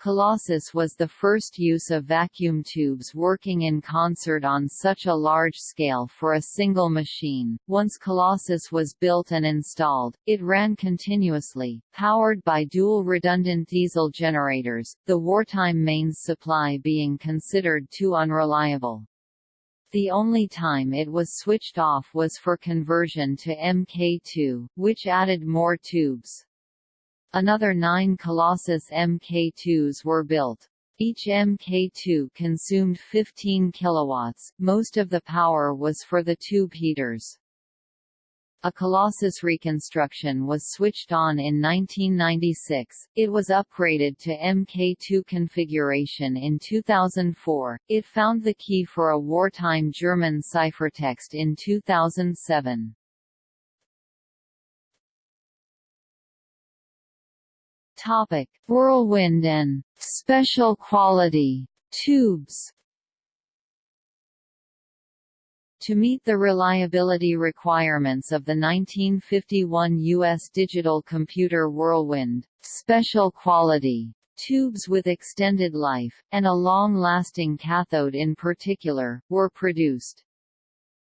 Colossus was the first use of vacuum tubes working in concert on such a large scale for a single machine. Once Colossus was built and installed, it ran continuously, powered by dual redundant diesel generators, the wartime mains supply being considered too unreliable. The only time it was switched off was for conversion to Mk2, which added more tubes. Another nine Colossus Mk2s were built. Each Mk2 consumed 15 kilowatts, most of the power was for the tube heaters. A Colossus reconstruction was switched on in 1996, it was upgraded to Mk2 configuration in 2004, it found the key for a wartime German ciphertext in 2007. Topic. Whirlwind and «special quality» tubes to meet the reliability requirements of the 1951 U.S. digital computer Whirlwind, special quality tubes with extended life, and a long-lasting cathode in particular, were produced.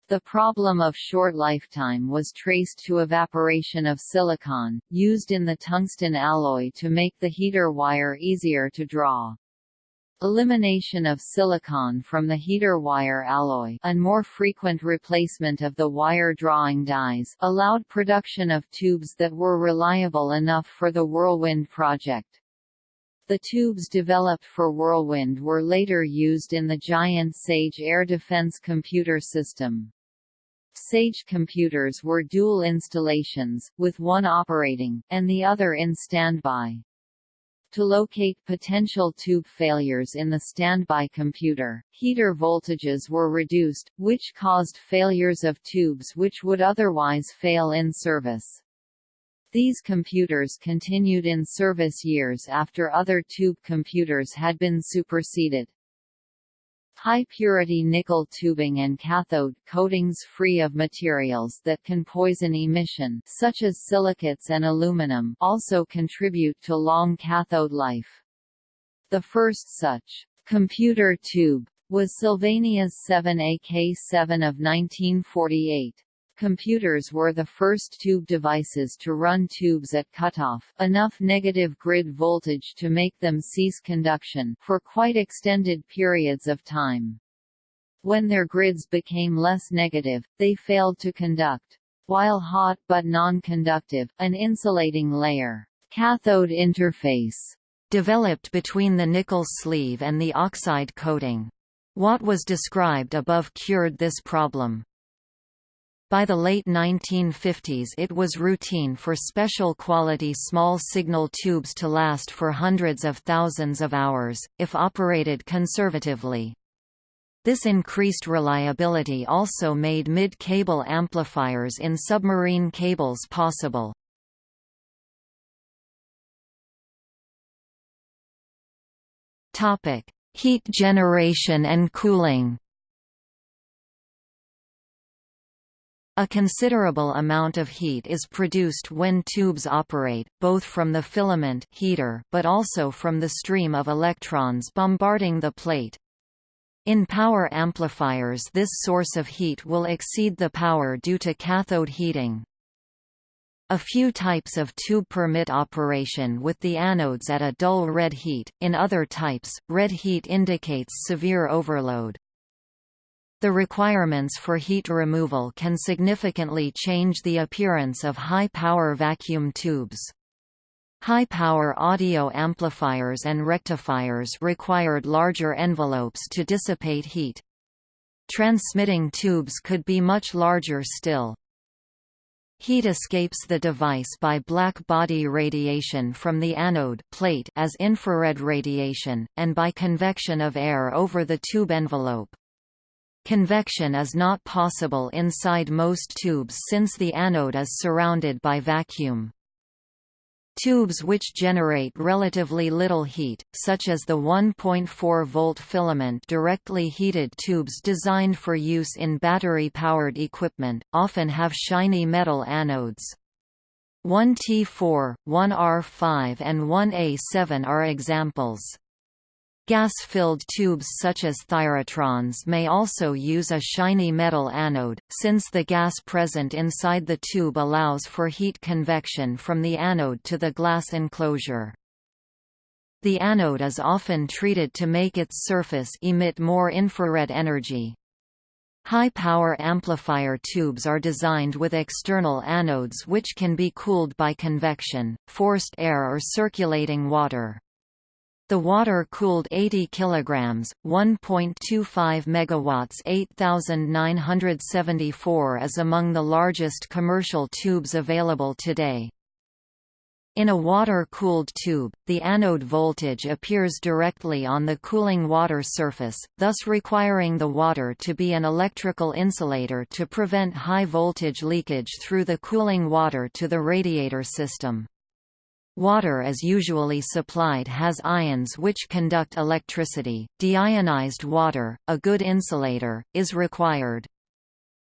The problem of short lifetime was traced to evaporation of silicon, used in the tungsten alloy to make the heater wire easier to draw. Elimination of silicon from the heater wire alloy and more frequent replacement of the wire drawing dies allowed production of tubes that were reliable enough for the Whirlwind project. The tubes developed for Whirlwind were later used in the Giant Sage air defense computer system. Sage computers were dual installations, with one operating, and the other in standby. To locate potential tube failures in the standby computer, heater voltages were reduced, which caused failures of tubes which would otherwise fail in service. These computers continued in service years after other tube computers had been superseded. High-purity nickel tubing and cathode coatings free of materials that can poison emission such as silicates and aluminum also contribute to long cathode life. The first such computer tube was Sylvania's 7AK7 of 1948. Computers were the first tube devices to run tubes at cutoff enough negative grid voltage to make them cease conduction for quite extended periods of time. When their grids became less negative, they failed to conduct. While hot but non-conductive, an insulating layer cathode interface developed between the nickel sleeve and the oxide coating. What was described above cured this problem. By the late 1950s it was routine for special quality small signal tubes to last for hundreds of thousands of hours, if operated conservatively. This increased reliability also made mid-cable amplifiers in submarine cables possible. Heat generation and cooling A considerable amount of heat is produced when tubes operate, both from the filament heater but also from the stream of electrons bombarding the plate. In power amplifiers this source of heat will exceed the power due to cathode heating. A few types of tube permit operation with the anodes at a dull red heat, in other types, red heat indicates severe overload. The requirements for heat removal can significantly change the appearance of high-power vacuum tubes. High-power audio amplifiers and rectifiers required larger envelopes to dissipate heat. Transmitting tubes could be much larger still. Heat escapes the device by black body radiation from the anode plate as infrared radiation, and by convection of air over the tube envelope. Convection is not possible inside most tubes since the anode is surrounded by vacuum. Tubes which generate relatively little heat, such as the 1.4-volt filament directly heated tubes designed for use in battery-powered equipment, often have shiny metal anodes. 1T4, 1R5 and 1A7 are examples. Gas-filled tubes such as thyratrons may also use a shiny metal anode, since the gas present inside the tube allows for heat convection from the anode to the glass enclosure. The anode is often treated to make its surface emit more infrared energy. High-power amplifier tubes are designed with external anodes which can be cooled by convection, forced air or circulating water. The water-cooled 80 kg, 1.25 MW 8974 is among the largest commercial tubes available today. In a water-cooled tube, the anode voltage appears directly on the cooling water surface, thus requiring the water to be an electrical insulator to prevent high voltage leakage through the cooling water to the radiator system. Water as usually supplied has ions which conduct electricity. Deionized water, a good insulator, is required.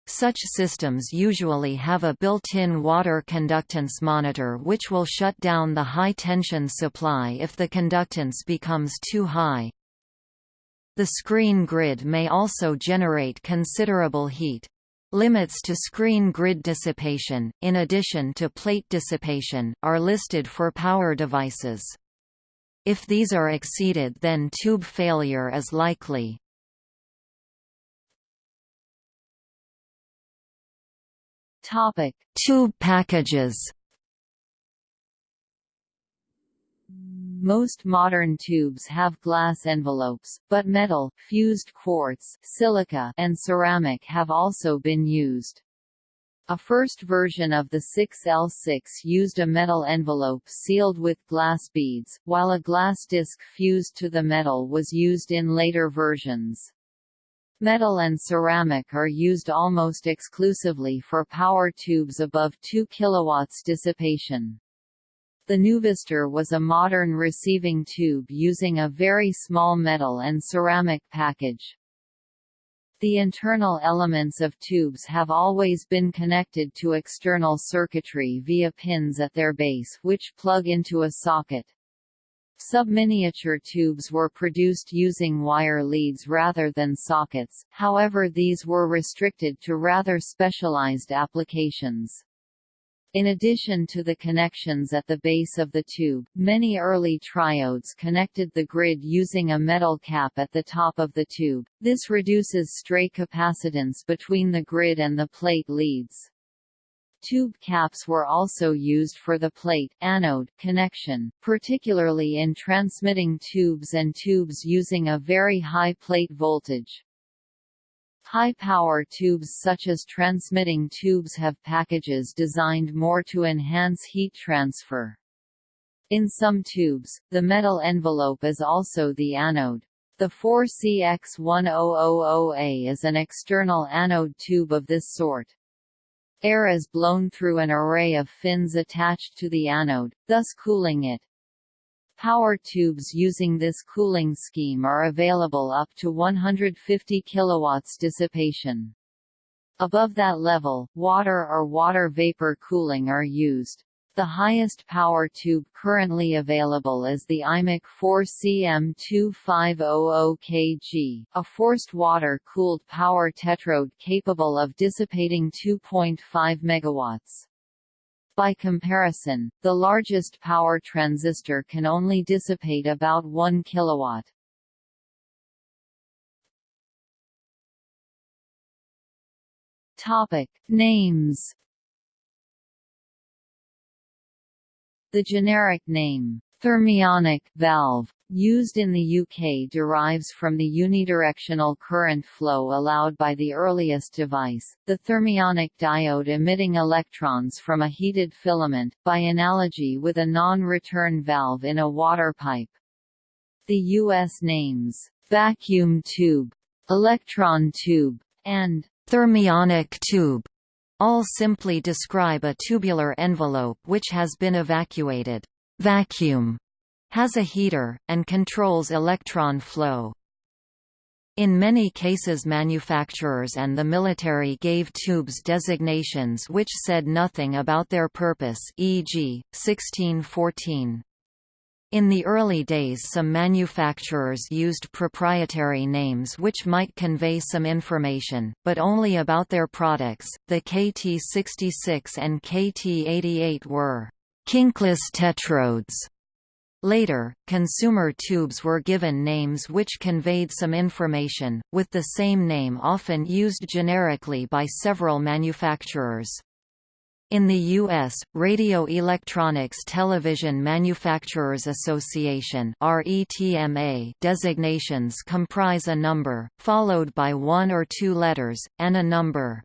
Such systems usually have a built-in water conductance monitor which will shut down the high-tension supply if the conductance becomes too high. The screen grid may also generate considerable heat. Limits to screen grid dissipation, in addition to plate dissipation, are listed for power devices. If these are exceeded then tube failure is likely. Topic: Tube packages. Most modern tubes have glass envelopes, but metal, fused quartz, silica, and ceramic have also been used. A first version of the 6L6 used a metal envelope sealed with glass beads, while a glass disc fused to the metal was used in later versions. Metal and ceramic are used almost exclusively for power tubes above 2 kW dissipation. The Nuvistor was a modern receiving tube using a very small metal and ceramic package. The internal elements of tubes have always been connected to external circuitry via pins at their base which plug into a socket. Subminiature tubes were produced using wire leads rather than sockets, however these were restricted to rather specialized applications. In addition to the connections at the base of the tube, many early triodes connected the grid using a metal cap at the top of the tube. This reduces stray capacitance between the grid and the plate leads. Tube caps were also used for the plate anode connection, particularly in transmitting tubes and tubes using a very high plate voltage. High-power tubes such as transmitting tubes have packages designed more to enhance heat transfer. In some tubes, the metal envelope is also the anode. The 4CX1000A is an external anode tube of this sort. Air is blown through an array of fins attached to the anode, thus cooling it. Power tubes using this cooling scheme are available up to 150 kW dissipation. Above that level, water or water vapor cooling are used. The highest power tube currently available is the Eimac 4CM2500kg, a forced water-cooled power tetrode capable of dissipating 2.5 MW. By comparison, the largest power transistor can only dissipate about 1 kW. Topic: Names The generic name, thermionic valve, used in the UK derives from the unidirectional current flow allowed by the earliest device, the thermionic diode emitting electrons from a heated filament, by analogy with a non-return valve in a water pipe. The U.S. names, vacuum tube, electron tube, and thermionic tube all simply describe a tubular envelope which has been evacuated. Vacuum has a heater, and controls electron flow. In many cases manufacturers and the military gave tubes designations which said nothing about their purpose e.g., 1614. In the early days some manufacturers used proprietary names which might convey some information, but only about their products. The KT66 and KT88 were kinkless tetrodes. Later, consumer tubes were given names which conveyed some information, with the same name often used generically by several manufacturers. In the U.S., Radio Electronics Television Manufacturers Association designations comprise a number, followed by one or two letters, and a number.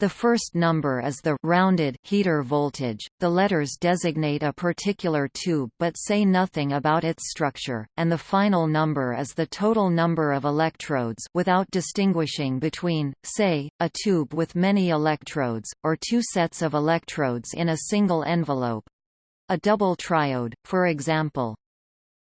The first number is the rounded heater voltage, the letters designate a particular tube but say nothing about its structure, and the final number is the total number of electrodes without distinguishing between, say, a tube with many electrodes, or two sets of electrodes in a single envelope. A double triode, for example,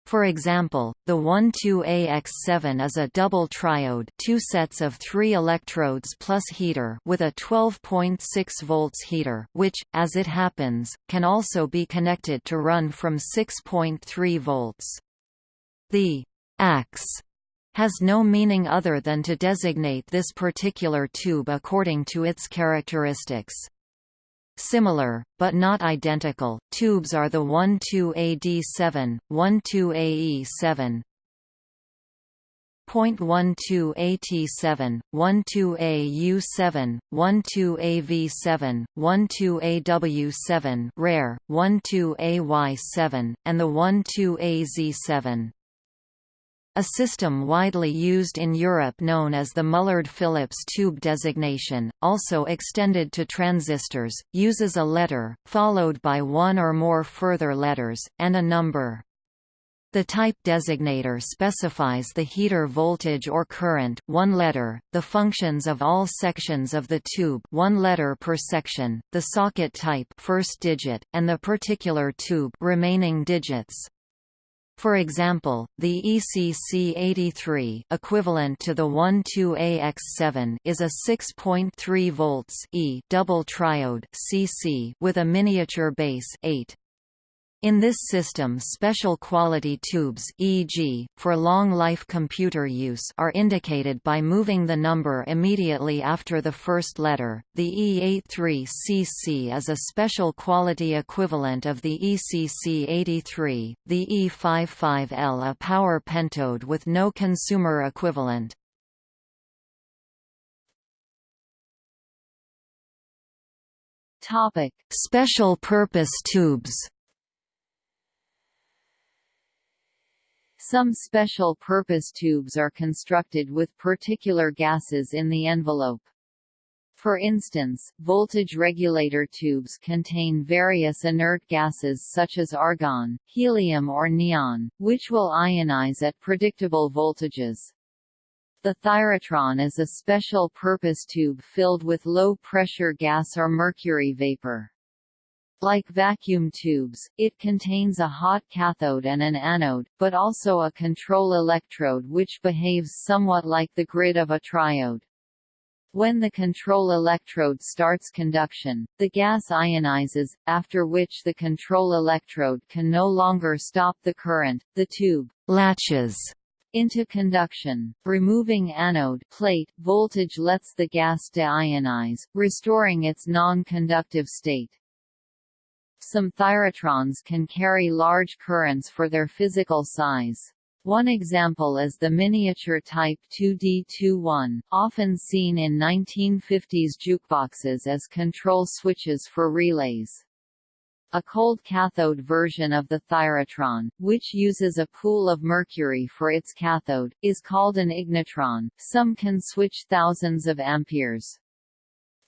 for example, the 12AX7 is a double triode two sets of three electrodes plus heater with a 12.6 volts heater which, as it happens, can also be connected to run from 6.3 volts. The AX has no meaning other than to designate this particular tube according to its characteristics. Similar, but not identical, tubes are the 12AD7, 12AE7, 12AT7, 12AU7, 12AV7, 12AW7 rare, 12AY7, and the 12AZ7. A system widely used in Europe known as the Mullard-Philips tube designation, also extended to transistors, uses a letter, followed by one or more further letters, and a number. The type designator specifies the heater voltage or current one letter, the functions of all sections of the tube one letter per section, the socket type first digit, and the particular tube remaining digits. For example, the ECC83 equivalent to the 12AX7 is a 6.3 volts E double triode CC with a miniature base 8. In this system special quality tubes e.g., for long-life computer use are indicated by moving the number immediately after the first letter. The E83CC is a special quality equivalent of the ECC83, the E55L a power pentode with no consumer equivalent. Topic: Special purpose tubes Some special-purpose tubes are constructed with particular gases in the envelope. For instance, voltage regulator tubes contain various inert gases such as argon, helium or neon, which will ionize at predictable voltages. The thyratron is a special-purpose tube filled with low-pressure gas or mercury vapor. Like vacuum tubes, it contains a hot cathode and an anode, but also a control electrode which behaves somewhat like the grid of a triode. When the control electrode starts conduction, the gas ionizes, after which the control electrode can no longer stop the current, the tube latches into conduction. Removing anode plate voltage lets the gas deionize, restoring its non-conductive state. Some thyratrons can carry large currents for their physical size. One example is the miniature Type 2D21, often seen in 1950s jukeboxes as control switches for relays. A cold cathode version of the thyratron, which uses a pool of mercury for its cathode, is called an ignitron. Some can switch thousands of amperes.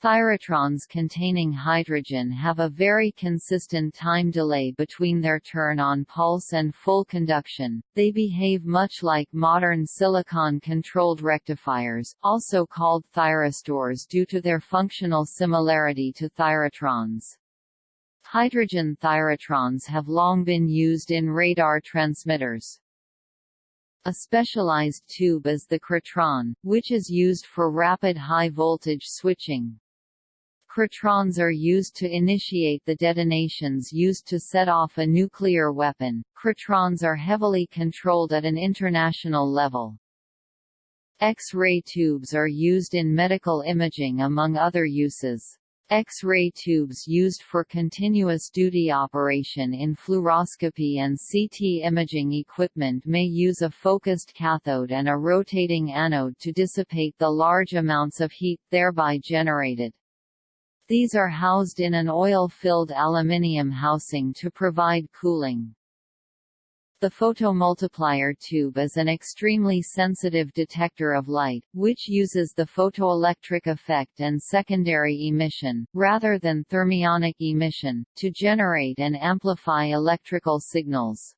Thyratrons containing hydrogen have a very consistent time delay between their turn-on pulse and full conduction. They behave much like modern silicon-controlled rectifiers, also called thyristors due to their functional similarity to thyratrons. Hydrogen thyratrons have long been used in radar transmitters. A specialized tube is the krytron, which is used for rapid high-voltage switching. Krytrons are used to initiate the detonations used to set off a nuclear weapon. Krytrons are heavily controlled at an international level. X-ray tubes are used in medical imaging among other uses. X-ray tubes used for continuous duty operation in fluoroscopy and CT imaging equipment may use a focused cathode and a rotating anode to dissipate the large amounts of heat thereby generated. These are housed in an oil-filled aluminium housing to provide cooling. The photomultiplier tube is an extremely sensitive detector of light, which uses the photoelectric effect and secondary emission, rather than thermionic emission, to generate and amplify electrical signals.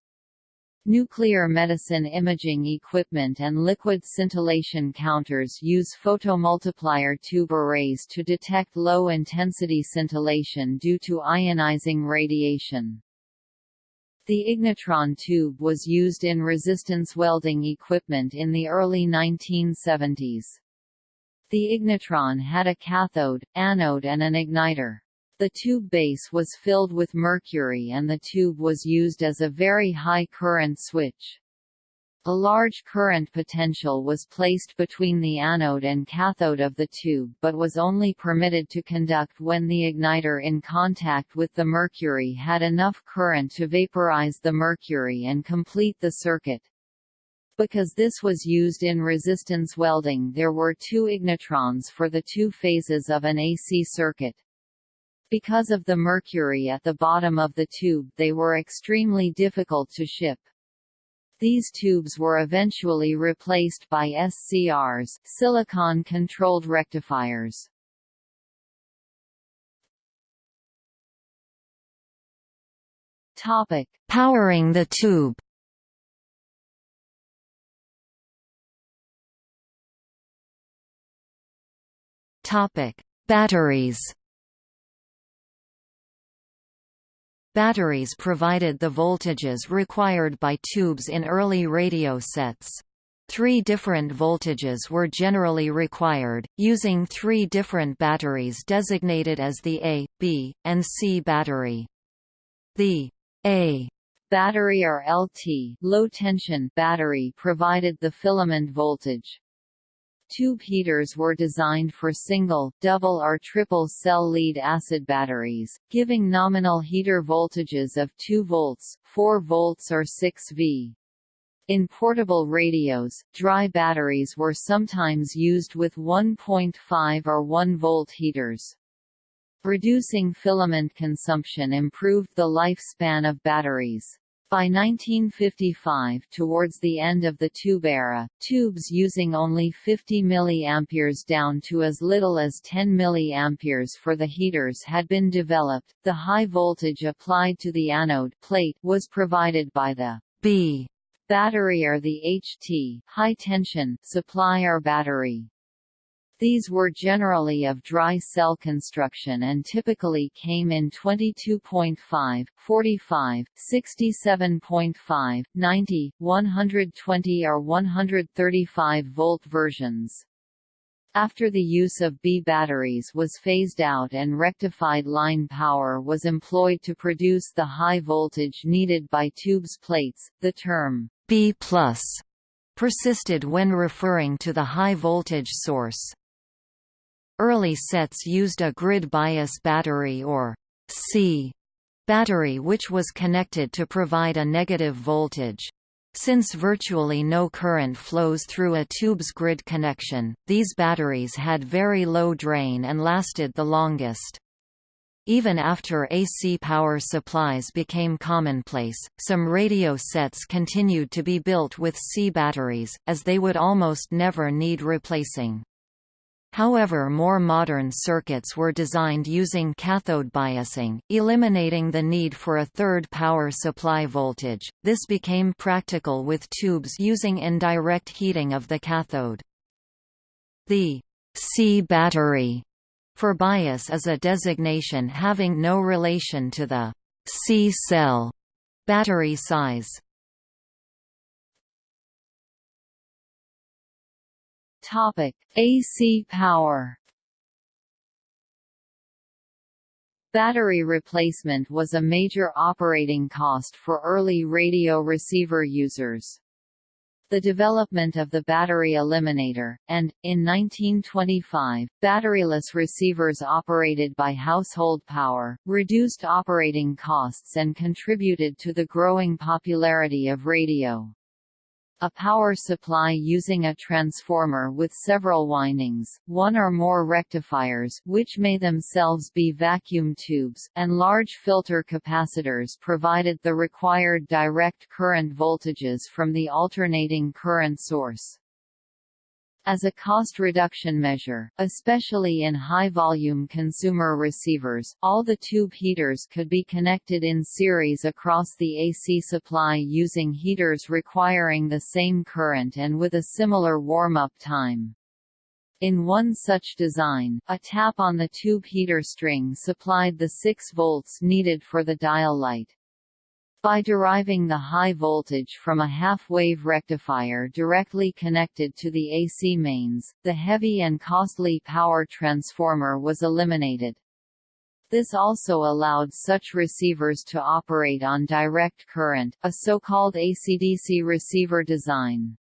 Nuclear medicine imaging equipment and liquid scintillation counters use photomultiplier tube arrays to detect low-intensity scintillation due to ionizing radiation. The ignitron tube was used in resistance welding equipment in the early 1970s. The ignitron had a cathode, anode and an igniter. The tube base was filled with mercury and the tube was used as a very high current switch. A large current potential was placed between the anode and cathode of the tube but was only permitted to conduct when the igniter in contact with the mercury had enough current to vaporize the mercury and complete the circuit. Because this was used in resistance welding there were two ignitrons for the two phases of an AC circuit. Because of the mercury at the bottom of the tube they were extremely difficult to ship. These tubes were eventually replaced by SCRs silicon-controlled rectifiers. Topic: Powering the tube. Topic: Batteries. Batteries provided the voltages required by tubes in early radio sets. Three different voltages were generally required, using three different batteries designated as the A, B, and C battery. The A battery or LT low tension battery provided the filament voltage. Tube heaters were designed for single, double or triple cell lead-acid batteries, giving nominal heater voltages of 2 volts, 4 volts or 6 V. In portable radios, dry batteries were sometimes used with 1.5 or 1 volt heaters. Reducing filament consumption improved the lifespan of batteries. By 1955 towards the end of the tube era, tubes using only 50 mA down to as little as 10 mA for the heaters had been developed. The high voltage applied to the anode plate was provided by the B battery or the HT high tension supply or battery. These were generally of dry cell construction and typically came in 22.5, 45, 67.5, 90, 120 or 135 volt versions. After the use of B batteries was phased out and rectified line power was employed to produce the high voltage needed by tubes plates, the term B+ persisted when referring to the high voltage source. Early sets used a grid bias battery or C battery which was connected to provide a negative voltage. Since virtually no current flows through a tube's grid connection, these batteries had very low drain and lasted the longest. Even after AC power supplies became commonplace, some radio sets continued to be built with C batteries, as they would almost never need replacing. However more modern circuits were designed using cathode biasing, eliminating the need for a third power supply voltage. This became practical with tubes using indirect heating of the cathode. The C battery for bias is a designation having no relation to the C cell battery size. Topic: AC power. Battery replacement was a major operating cost for early radio receiver users. The development of the battery eliminator, and, in 1925, batteryless receivers operated by household power, reduced operating costs and contributed to the growing popularity of radio. A power supply using a transformer with several windings, one or more rectifiers which may themselves be vacuum tubes, and large filter capacitors provided the required direct current voltages from the alternating current source. As a cost reduction measure, especially in high-volume consumer receivers, all the tube heaters could be connected in series across the AC supply using heaters requiring the same current and with a similar warm-up time. In one such design, a tap on the tube heater string supplied the 6 volts needed for the dial light. By deriving the high voltage from a half-wave rectifier directly connected to the AC mains, the heavy and costly power transformer was eliminated. This also allowed such receivers to operate on direct current, a so-called AC-DC receiver design.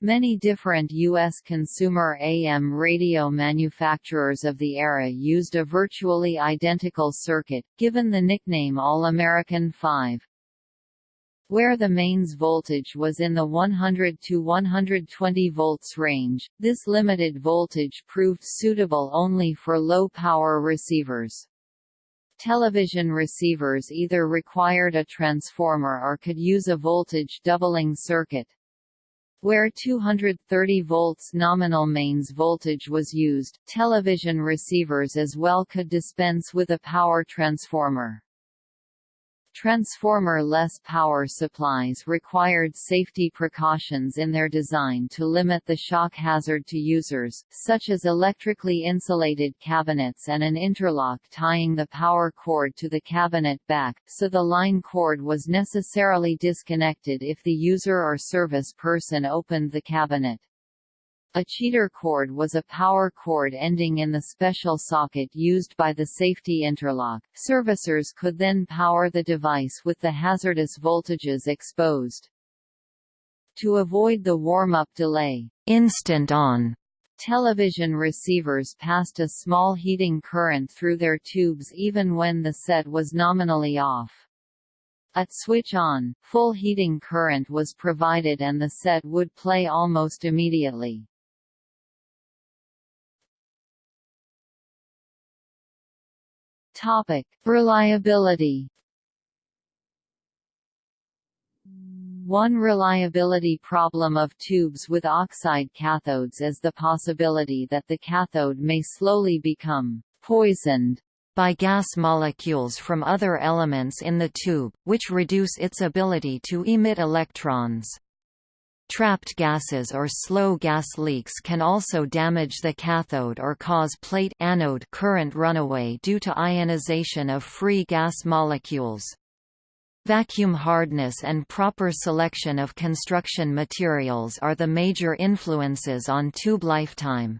Many different U.S. consumer AM radio manufacturers of the era used a virtually identical circuit, given the nickname All-American 5 where the mains voltage was in the 100 to 120 volts range. This limited voltage proved suitable only for low-power receivers. Television receivers either required a transformer or could use a voltage doubling circuit. Where 230 volts nominal mains voltage was used, television receivers as well could dispense with a power transformer. Transformer-less power supplies required safety precautions in their design to limit the shock hazard to users, such as electrically insulated cabinets and an interlock tying the power cord to the cabinet back, so the line cord was necessarily disconnected if the user or service person opened the cabinet. A cheater cord was a power cord ending in the special socket used by the safety interlock. Servicers could then power the device with the hazardous voltages exposed. To avoid the warm-up delay, instant on television receivers passed a small heating current through their tubes even when the set was nominally off. At switch on, full heating current was provided and the set would play almost immediately. Topic: Reliability. One reliability problem of tubes with oxide cathodes is the possibility that the cathode may slowly become poisoned by gas molecules from other elements in the tube, which reduce its ability to emit electrons. Trapped gases or slow gas leaks can also damage the cathode or cause plate anode current runaway due to ionization of free gas molecules. Vacuum hardness and proper selection of construction materials are the major influences on tube lifetime.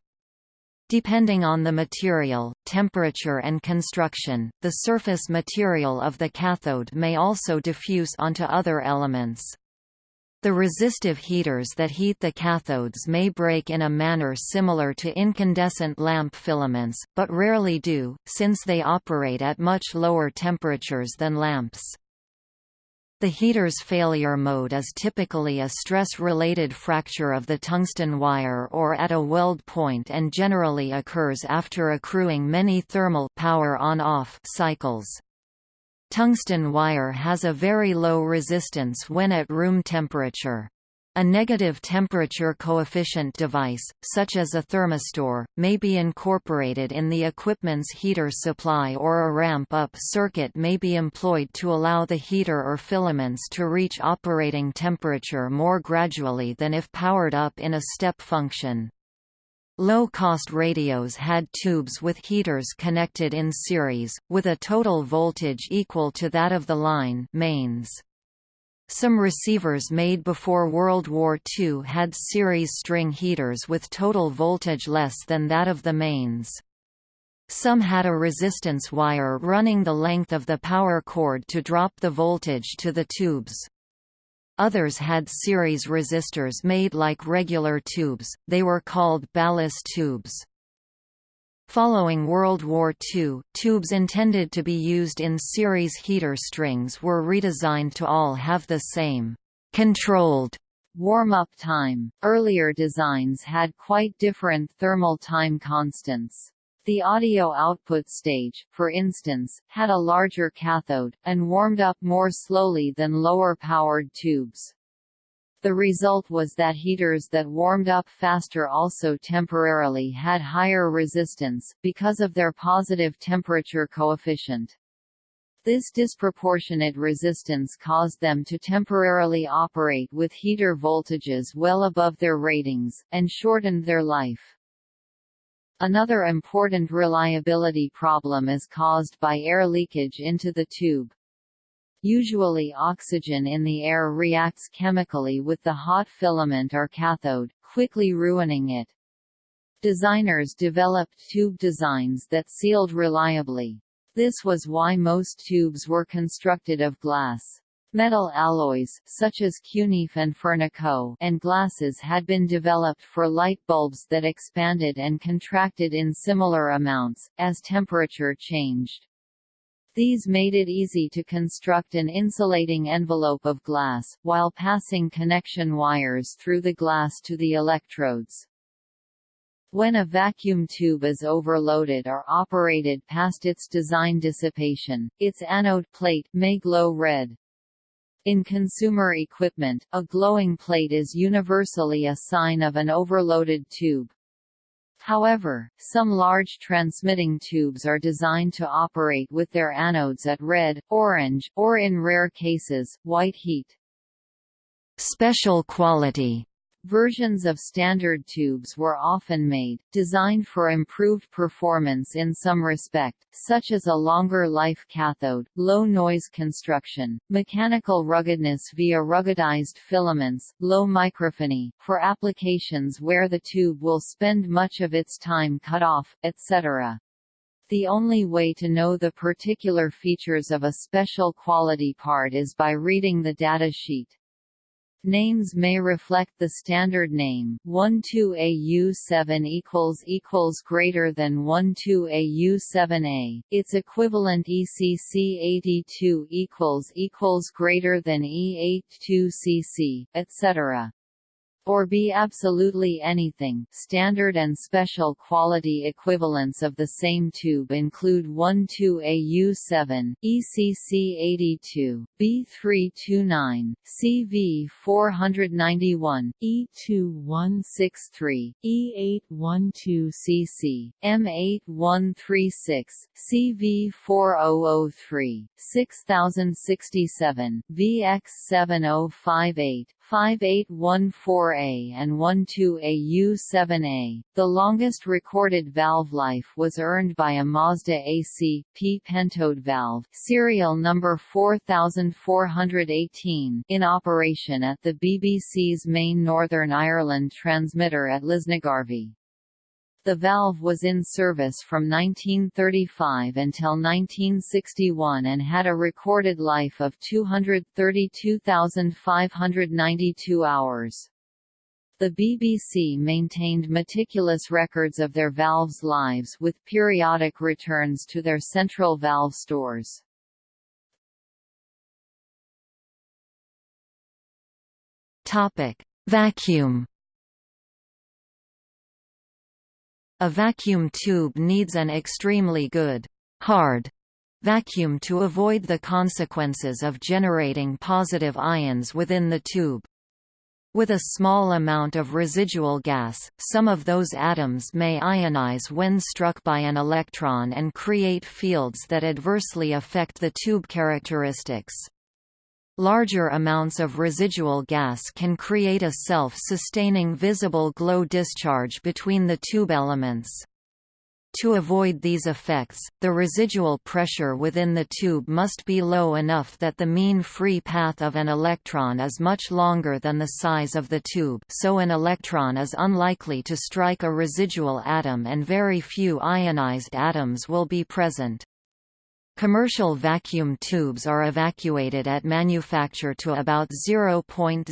Depending on the material, temperature and construction, the surface material of the cathode may also diffuse onto other elements. The resistive heaters that heat the cathodes may break in a manner similar to incandescent lamp filaments, but rarely do, since they operate at much lower temperatures than lamps. The heater's failure mode is typically a stress-related fracture of the tungsten wire or at a weld point and generally occurs after accruing many thermal power on-off cycles. Tungsten wire has a very low resistance when at room temperature. A negative temperature coefficient device, such as a thermistor, may be incorporated in the equipment's heater supply or a ramp-up circuit may be employed to allow the heater or filaments to reach operating temperature more gradually than if powered up in a step function. Low-cost radios had tubes with heaters connected in series, with a total voltage equal to that of the line mains. Some receivers made before World War II had series string heaters with total voltage less than that of the mains. Some had a resistance wire running the length of the power cord to drop the voltage to the tubes. Others had series resistors made like regular tubes, they were called ballast tubes. Following World War II, tubes intended to be used in series heater strings were redesigned to all have the same controlled warm-up time. Earlier designs had quite different thermal time constants. The audio output stage, for instance, had a larger cathode, and warmed up more slowly than lower-powered tubes. The result was that heaters that warmed up faster also temporarily had higher resistance, because of their positive temperature coefficient. This disproportionate resistance caused them to temporarily operate with heater voltages well above their ratings, and shortened their life. Another important reliability problem is caused by air leakage into the tube. Usually oxygen in the air reacts chemically with the hot filament or cathode, quickly ruining it. Designers developed tube designs that sealed reliably. This was why most tubes were constructed of glass. Metal alloys, such as Cunife and Fernico, and glasses had been developed for light bulbs that expanded and contracted in similar amounts, as temperature changed. These made it easy to construct an insulating envelope of glass, while passing connection wires through the glass to the electrodes. When a vacuum tube is overloaded or operated past its design dissipation, its anode plate may glow red. In consumer equipment, a glowing plate is universally a sign of an overloaded tube. However, some large transmitting tubes are designed to operate with their anodes at red, orange, or in rare cases, white heat. Special quality Versions of standard tubes were often made, designed for improved performance in some respect, such as a longer life cathode, low noise construction, mechanical ruggedness via ruggedized filaments, low microphony, for applications where the tube will spend much of its time cut off, etc. The only way to know the particular features of a special quality part is by reading the data sheet. Names may reflect the standard name 12AU7 equals equals greater than 12AU7A. Its equivalent ECC82 equals equals greater than E82CC, etc or be absolutely anything. Standard and special quality equivalents of the same tube include 12AU7, ECC82, B329, CV491, E2163, E812CC, M8136, CV4003, 6067, VX7058, 5814A and 12AU7A. The longest recorded valve life was earned by a Mazda AC P pentode valve, serial number 4418, in operation at the BBC's main Northern Ireland transmitter at Lisnagarvey. The valve was in service from 1935 until 1961 and had a recorded life of 232,592 hours. The BBC maintained meticulous records of their valves' lives with periodic returns to their central valve stores. Topic: Vacuum A vacuum tube needs an extremely good, hard vacuum to avoid the consequences of generating positive ions within the tube. With a small amount of residual gas, some of those atoms may ionize when struck by an electron and create fields that adversely affect the tube characteristics. Larger amounts of residual gas can create a self-sustaining visible glow discharge between the tube elements. To avoid these effects, the residual pressure within the tube must be low enough that the mean free path of an electron is much longer than the size of the tube so an electron is unlikely to strike a residual atom and very few ionized atoms will be present. Commercial vacuum tubes are evacuated at manufacture to about 0.0000001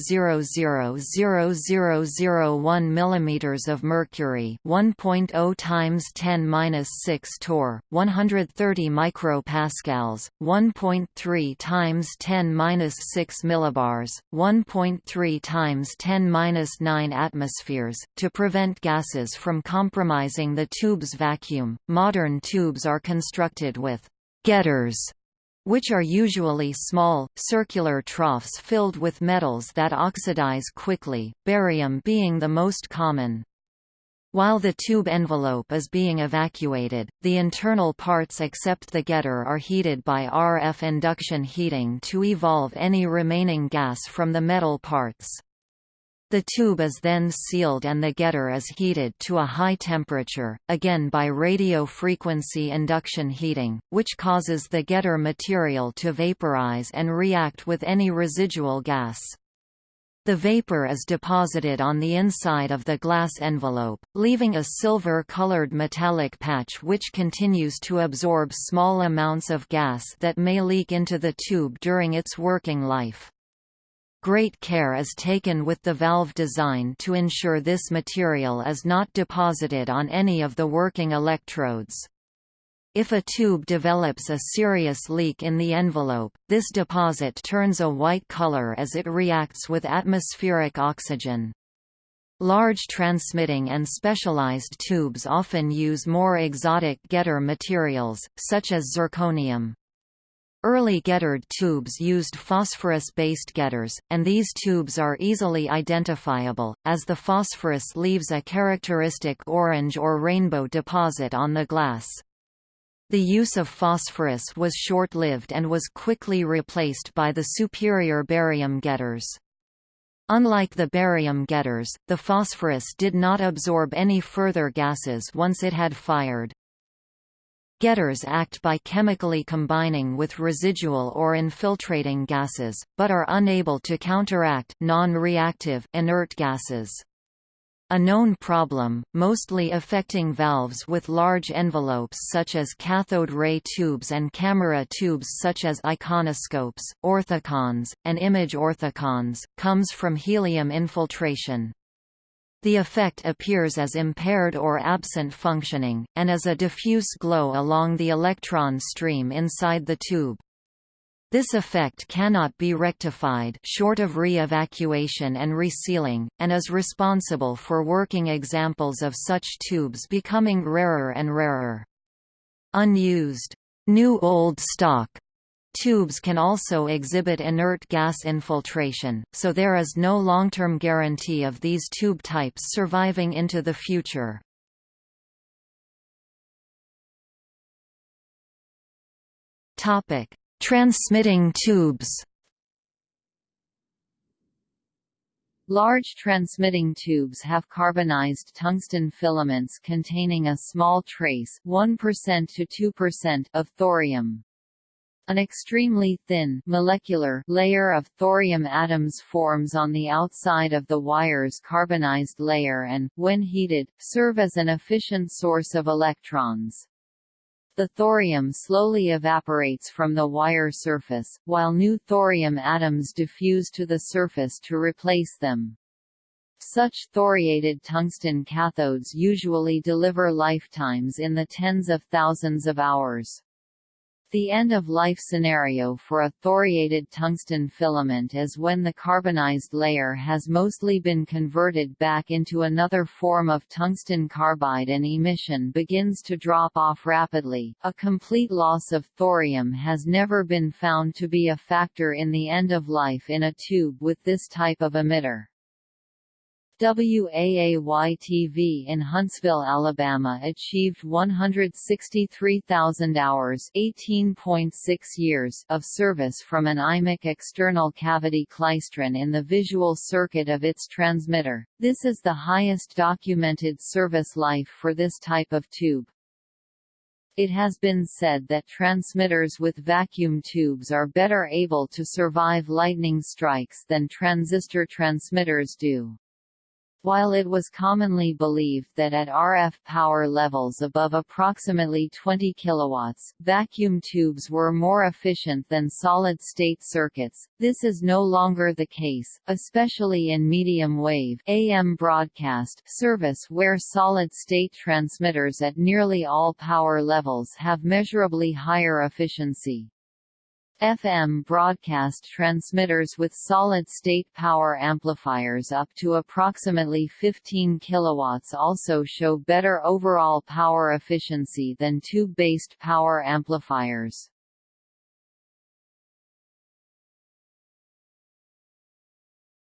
mm of mercury, 1.0 times 10^-6 torr, 130 micropascals, 1.3 times 10^-6 millibars, 1.3 times 10^-9 atmospheres. To prevent gases from compromising the tube's vacuum, modern tubes are constructed with getters, which are usually small, circular troughs filled with metals that oxidize quickly, barium being the most common. While the tube envelope is being evacuated, the internal parts except the getter are heated by RF induction heating to evolve any remaining gas from the metal parts. The tube is then sealed and the getter is heated to a high temperature, again by radio frequency induction heating, which causes the getter material to vaporize and react with any residual gas. The vapor is deposited on the inside of the glass envelope, leaving a silver-colored metallic patch which continues to absorb small amounts of gas that may leak into the tube during its working life. Great care is taken with the valve design to ensure this material is not deposited on any of the working electrodes. If a tube develops a serious leak in the envelope, this deposit turns a white color as it reacts with atmospheric oxygen. Large transmitting and specialized tubes often use more exotic getter materials, such as zirconium. Early gettered tubes used phosphorus-based getters, and these tubes are easily identifiable, as the phosphorus leaves a characteristic orange or rainbow deposit on the glass. The use of phosphorus was short-lived and was quickly replaced by the superior barium getters. Unlike the barium getters, the phosphorus did not absorb any further gases once it had fired. Getters act by chemically combining with residual or infiltrating gases, but are unable to counteract non-reactive inert gases. A known problem, mostly affecting valves with large envelopes such as cathode ray tubes and camera tubes such as iconoscopes, orthicons, and image orthicons, comes from helium infiltration. The effect appears as impaired or absent functioning, and as a diffuse glow along the electron stream inside the tube. This effect cannot be rectified short of re-evacuation and resealing, and is responsible for working examples of such tubes becoming rarer and rarer. Unused, new old stock Tubes can also exhibit inert gas infiltration, so there is no long-term guarantee of these tube types surviving into the future. Topic: Transmitting tubes. Large transmitting tubes have carbonized tungsten filaments containing a small trace 1% to 2% of thorium. An extremely thin molecular layer of thorium atoms forms on the outside of the wire's carbonized layer and, when heated, serve as an efficient source of electrons. The thorium slowly evaporates from the wire surface, while new thorium atoms diffuse to the surface to replace them. Such thoriated tungsten cathodes usually deliver lifetimes in the tens of thousands of hours. The end-of-life scenario for a thoriated tungsten filament is when the carbonized layer has mostly been converted back into another form of tungsten carbide and emission begins to drop off rapidly. A complete loss of thorium has never been found to be a factor in the end of life in a tube with this type of emitter. WAAY-TV in Huntsville, Alabama achieved 163,000 hours years of service from an Eimac external cavity klystron in the visual circuit of its transmitter. This is the highest documented service life for this type of tube. It has been said that transmitters with vacuum tubes are better able to survive lightning strikes than transistor transmitters do. While it was commonly believed that at RF power levels above approximately 20 kW, vacuum tubes were more efficient than solid-state circuits, this is no longer the case, especially in medium-wave AM broadcast service where solid-state transmitters at nearly all power levels have measurably higher efficiency. FM broadcast transmitters with solid-state power amplifiers up to approximately 15 kW also show better overall power efficiency than tube-based power amplifiers.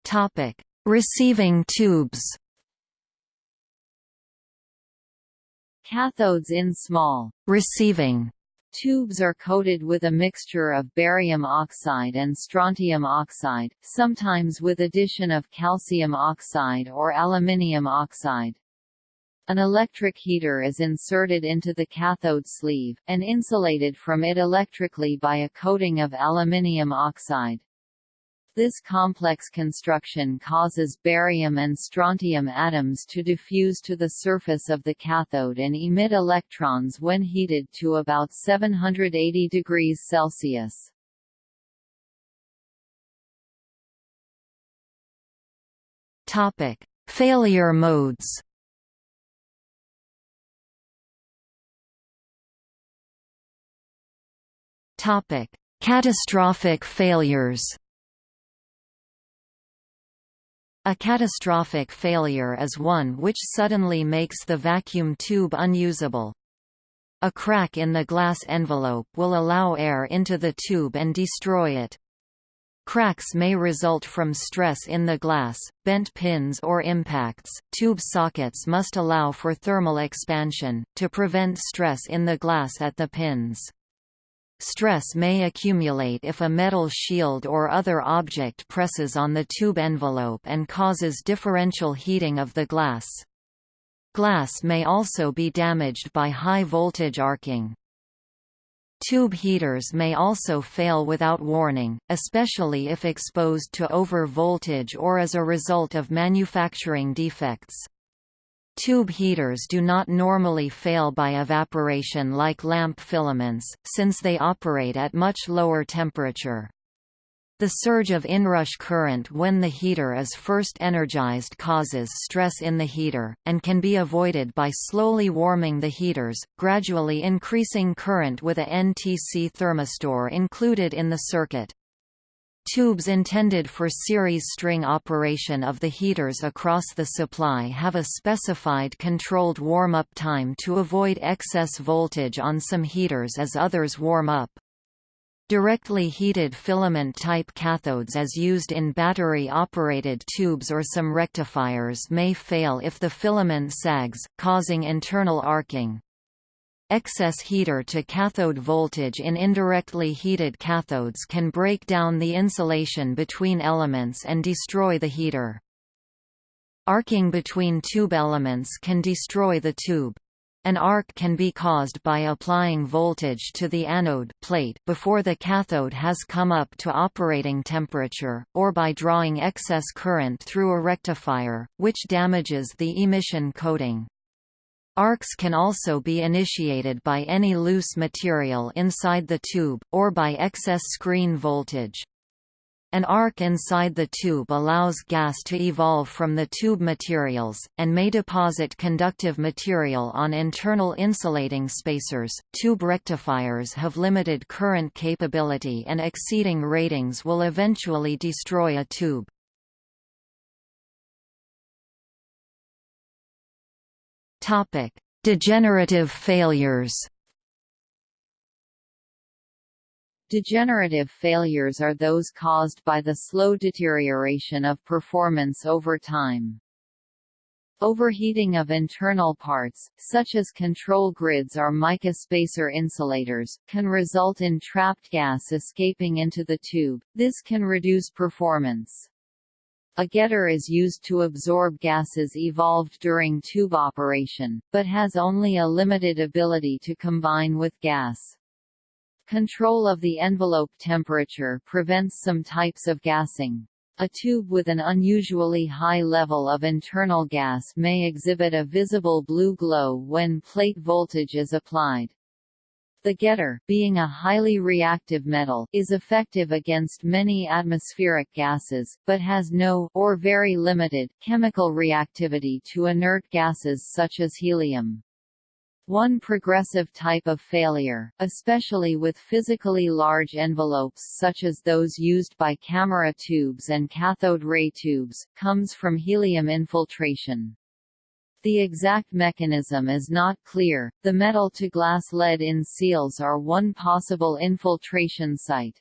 Topic: Receiving tubes. Cathodes in small receiving Tubes are coated with a mixture of barium oxide and strontium oxide, sometimes with addition of calcium oxide or aluminium oxide. An electric heater is inserted into the cathode sleeve, and insulated from it electrically by a coating of aluminium oxide. This complex construction causes barium and strontium atoms to diffuse to the surface of the cathode and emit electrons when heated to about 780 degrees Celsius. Topic: Failure modes. Topic: Catastrophic failures. A catastrophic failure is one which suddenly makes the vacuum tube unusable. A crack in the glass envelope will allow air into the tube and destroy it. Cracks may result from stress in the glass, bent pins or impacts. Tube sockets must allow for thermal expansion, to prevent stress in the glass at the pins. Stress may accumulate if a metal shield or other object presses on the tube envelope and causes differential heating of the glass. Glass may also be damaged by high voltage arcing. Tube heaters may also fail without warning, especially if exposed to over voltage or as a result of manufacturing defects. Tube heaters do not normally fail by evaporation like lamp filaments, since they operate at much lower temperature. The surge of inrush current when the heater is first energized causes stress in the heater, and can be avoided by slowly warming the heaters, gradually increasing current with a NTC thermistor included in the circuit. Tubes intended for series string operation of the heaters across the supply have a specified controlled warm-up time to avoid excess voltage on some heaters as others warm up. Directly heated filament-type cathodes as used in battery-operated tubes or some rectifiers may fail if the filament sags, causing internal arcing. Excess heater to cathode voltage in indirectly heated cathodes can break down the insulation between elements and destroy the heater. Arcing between tube elements can destroy the tube. An arc can be caused by applying voltage to the anode plate before the cathode has come up to operating temperature, or by drawing excess current through a rectifier, which damages the emission coating. Arcs can also be initiated by any loose material inside the tube, or by excess screen voltage. An arc inside the tube allows gas to evolve from the tube materials, and may deposit conductive material on internal insulating spacers. Tube rectifiers have limited current capability and exceeding ratings will eventually destroy a tube. Topic: Degenerative failures. Degenerative failures are those caused by the slow deterioration of performance over time. Overheating of internal parts, such as control grids or mica spacer insulators, can result in trapped gas escaping into the tube, this can reduce performance. A getter is used to absorb gases evolved during tube operation, but has only a limited ability to combine with gas. Control of the envelope temperature prevents some types of gassing. A tube with an unusually high level of internal gas may exhibit a visible blue glow when plate voltage is applied. The getter, being a highly reactive metal, is effective against many atmospheric gases, but has no or very limited chemical reactivity to inert gases such as helium. One progressive type of failure, especially with physically large envelopes such as those used by camera tubes and cathode ray tubes, comes from helium infiltration. The exact mechanism is not clear. The metal to glass lead in seals are one possible infiltration site.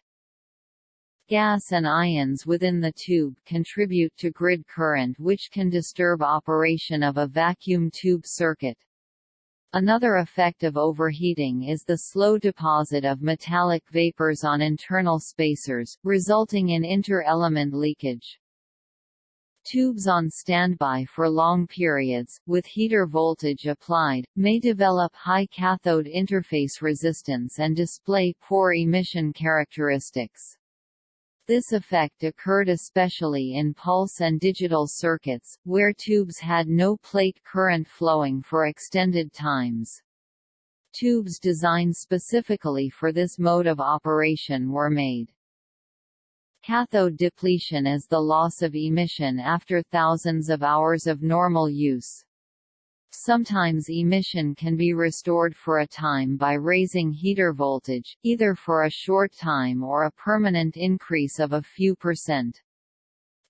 Gas and ions within the tube contribute to grid current which can disturb operation of a vacuum tube circuit. Another effect of overheating is the slow deposit of metallic vapors on internal spacers, resulting in inter-element leakage. Tubes on standby for long periods, with heater voltage applied, may develop high cathode interface resistance and display poor emission characteristics. This effect occurred especially in pulse and digital circuits, where tubes had no plate current flowing for extended times. Tubes designed specifically for this mode of operation were made. Cathode depletion is the loss of emission after thousands of hours of normal use. Sometimes emission can be restored for a time by raising heater voltage, either for a short time or a permanent increase of a few percent.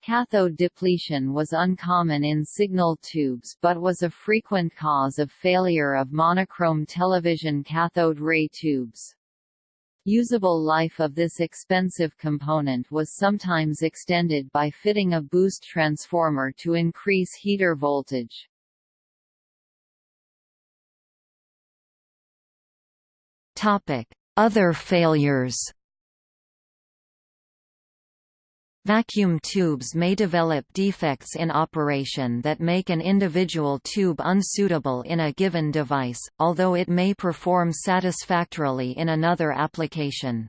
Cathode depletion was uncommon in signal tubes but was a frequent cause of failure of monochrome television cathode ray tubes. Usable life of this expensive component was sometimes extended by fitting a boost transformer to increase heater voltage. Other failures Vacuum tubes may develop defects in operation that make an individual tube unsuitable in a given device, although it may perform satisfactorily in another application.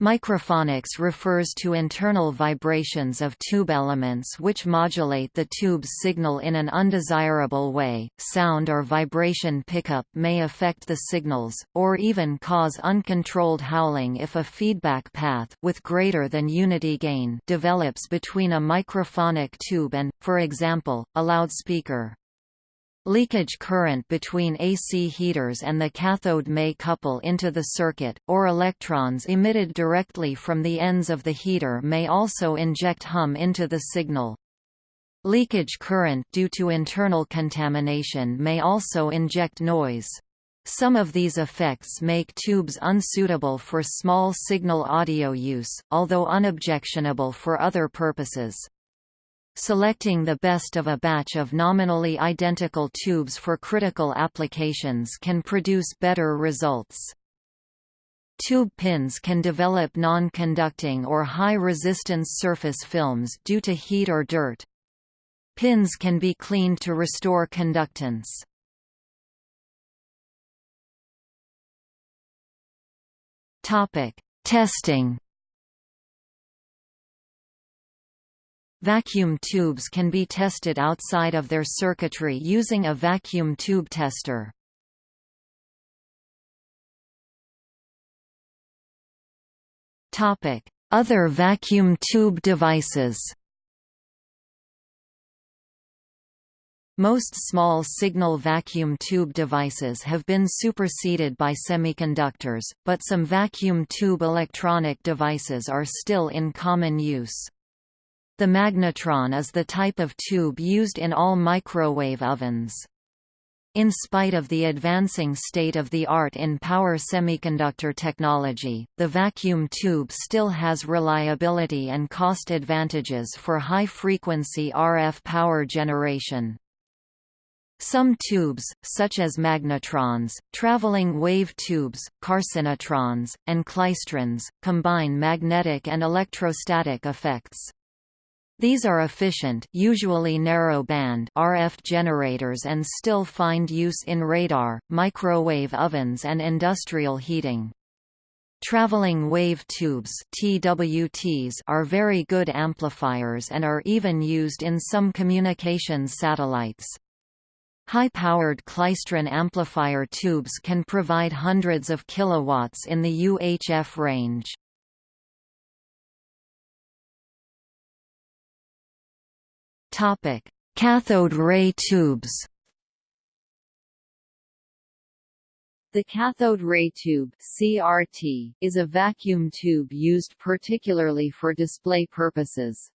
Microphonics refers to internal vibrations of tube elements which modulate the tube's signal in an undesirable way. Sound or vibration pickup may affect the signals, or even cause uncontrolled howling if a feedback path with greater than unity gain develops between a microphonic tube and, for example, a loudspeaker. Leakage current between AC heaters and the cathode may couple into the circuit, or electrons emitted directly from the ends of the heater may also inject hum into the signal. Leakage current due to internal contamination may also inject noise. Some of these effects make tubes unsuitable for small signal audio use, although unobjectionable for other purposes. Selecting the best of a batch of nominally identical tubes for critical applications can produce better results. Tube pins can develop non-conducting or high-resistance surface films due to heat or dirt. Pins can be cleaned to restore conductance. Topic: Testing Vacuum tubes can be tested outside of their circuitry using a vacuum tube tester. Other vacuum tube devices. Most small signal vacuum tube devices have been superseded by semiconductors, but some vacuum tube electronic devices are still in common use. The magnetron is the type of tube used in all microwave ovens. In spite of the advancing state-of-the-art in power semiconductor technology, the vacuum tube still has reliability and cost advantages for high-frequency RF power generation. Some tubes, such as magnetrons, traveling wave tubes, carcinotrons, and klystrons, combine magnetic and electrostatic effects. These are efficient usually narrow-band RF generators and still find use in radar, microwave ovens and industrial heating. Traveling wave tubes TWTs are very good amplifiers and are even used in some communications satellites. High-powered klystron amplifier tubes can provide hundreds of kilowatts in the UHF range. Topic: Cathode ray tubes. The cathode ray tube (CRT) is a vacuum tube used particularly for display purposes.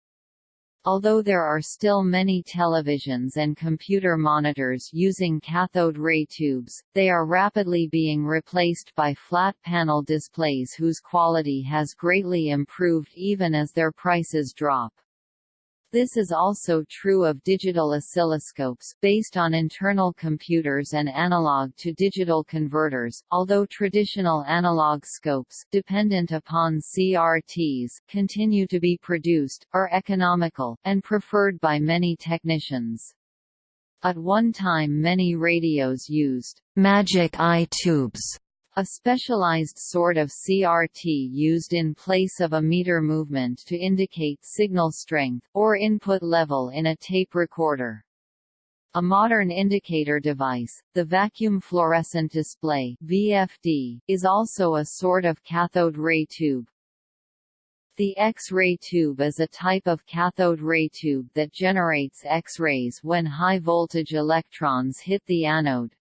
Although there are still many televisions and computer monitors using cathode ray tubes, they are rapidly being replaced by flat panel displays whose quality has greatly improved even as their prices drop. This is also true of digital oscilloscopes, based on internal computers and analog-to-digital converters, although traditional analog scopes dependent upon CRTs continue to be produced, are economical, and preferred by many technicians. At one time many radios used «magic eye tubes» A specialized sort of CRT used in place of a meter movement to indicate signal strength, or input level in a tape recorder. A modern indicator device, the vacuum fluorescent display VFD, is also a sort of cathode ray tube. The X-ray tube is a type of cathode ray tube that generates X-rays when high-voltage electrons hit the anode.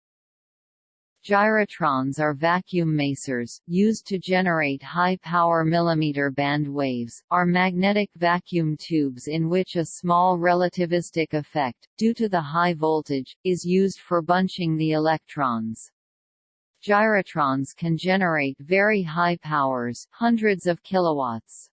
Gyrotrons are vacuum masers, used to generate high-power millimeter band waves, are magnetic vacuum tubes in which a small relativistic effect, due to the high voltage, is used for bunching the electrons. Gyrotrons can generate very high powers hundreds of kilowatts.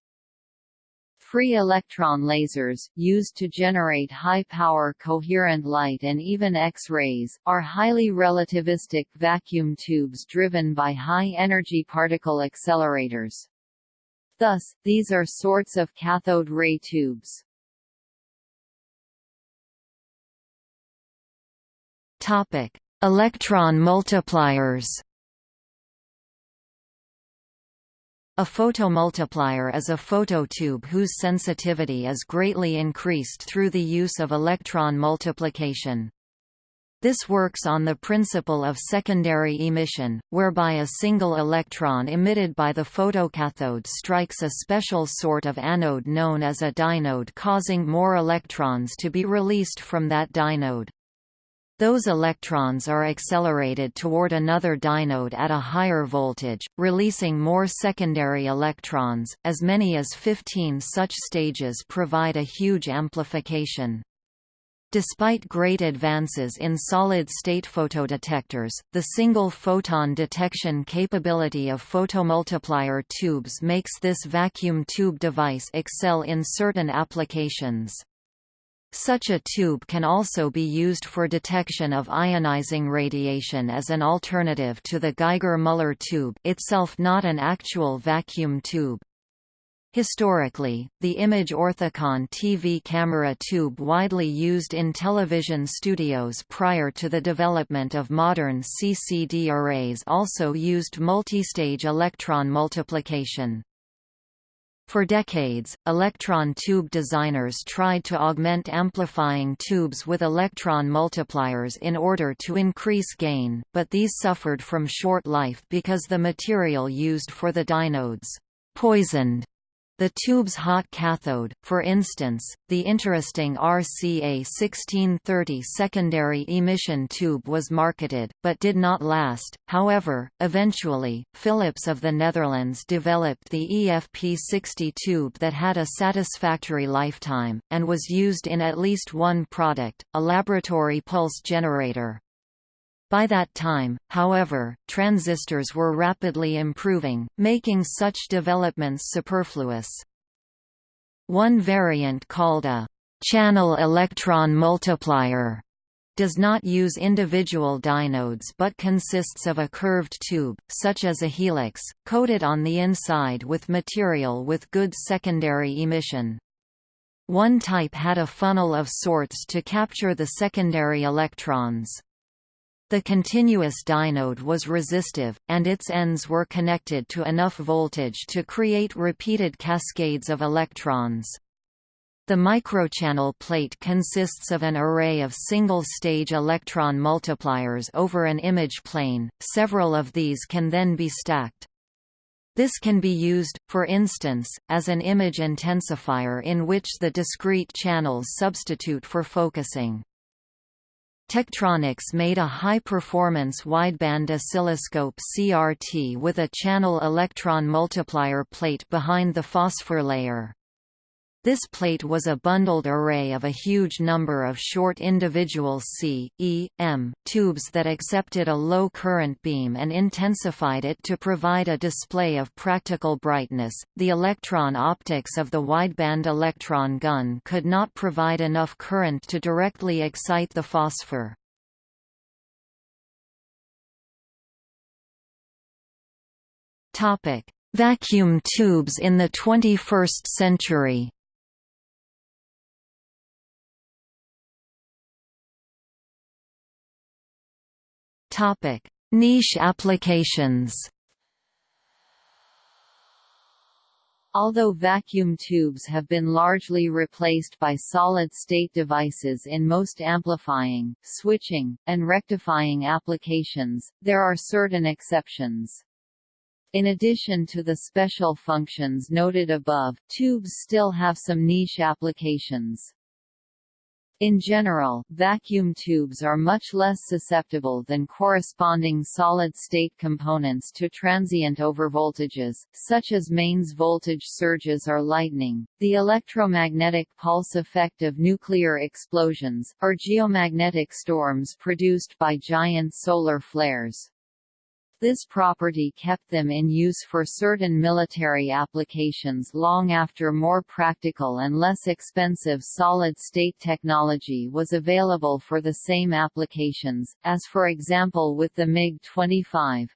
Free electron lasers, used to generate high-power coherent light and even X-rays, are highly relativistic vacuum tubes driven by high-energy particle accelerators. Thus, these are sorts of cathode ray tubes. Electron multipliers. A photomultiplier is a phototube whose sensitivity is greatly increased through the use of electron multiplication. This works on the principle of secondary emission, whereby a single electron emitted by the photocathode strikes a special sort of anode known as a dynode causing more electrons to be released from that dynode. Those electrons are accelerated toward another dynode at a higher voltage, releasing more secondary electrons. As many as 15 such stages provide a huge amplification. Despite great advances in solid-state photodetectors, the single photon detection capability of photomultiplier tubes makes this vacuum tube device excel in certain applications. Such a tube can also be used for detection of ionizing radiation as an alternative to the Geiger-Müller tube itself not an actual vacuum tube. Historically, the image orthicon TV camera tube widely used in television studios prior to the development of modern CCD arrays also used multistage electron multiplication. For decades, electron tube designers tried to augment amplifying tubes with electron multipliers in order to increase gain, but these suffered from short life because the material used for the dynodes poisoned the tube's hot cathode, for instance, the interesting RCA 1630 secondary emission tube was marketed, but did not last. However, eventually, Philips of the Netherlands developed the EFP60 tube that had a satisfactory lifetime, and was used in at least one product, a laboratory pulse generator. By that time, however, transistors were rapidly improving, making such developments superfluous. One variant called a channel electron multiplier does not use individual dynodes but consists of a curved tube, such as a helix, coated on the inside with material with good secondary emission. One type had a funnel of sorts to capture the secondary electrons. The continuous dynode was resistive, and its ends were connected to enough voltage to create repeated cascades of electrons. The microchannel plate consists of an array of single-stage electron multipliers over an image plane, several of these can then be stacked. This can be used, for instance, as an image intensifier in which the discrete channels substitute for focusing. Tektronix made a high-performance wideband oscilloscope CRT with a channel electron multiplier plate behind the phosphor layer. This plate was a bundled array of a huge number of short individual C, E, M, tubes that accepted a low current beam and intensified it to provide a display of practical brightness. The electron optics of the wideband electron gun could not provide enough current to directly excite the phosphor. Topic: Vacuum tubes in the 21st century. Topic: Niche applications. Although vacuum tubes have been largely replaced by solid-state devices in most amplifying, switching, and rectifying applications, there are certain exceptions. In addition to the special functions noted above, tubes still have some niche applications. In general, vacuum tubes are much less susceptible than corresponding solid-state components to transient overvoltages, such as mains voltage surges or lightning, the electromagnetic pulse effect of nuclear explosions, or geomagnetic storms produced by giant solar flares. This property kept them in use for certain military applications long after more practical and less expensive solid-state technology was available for the same applications, as for example with the MiG-25.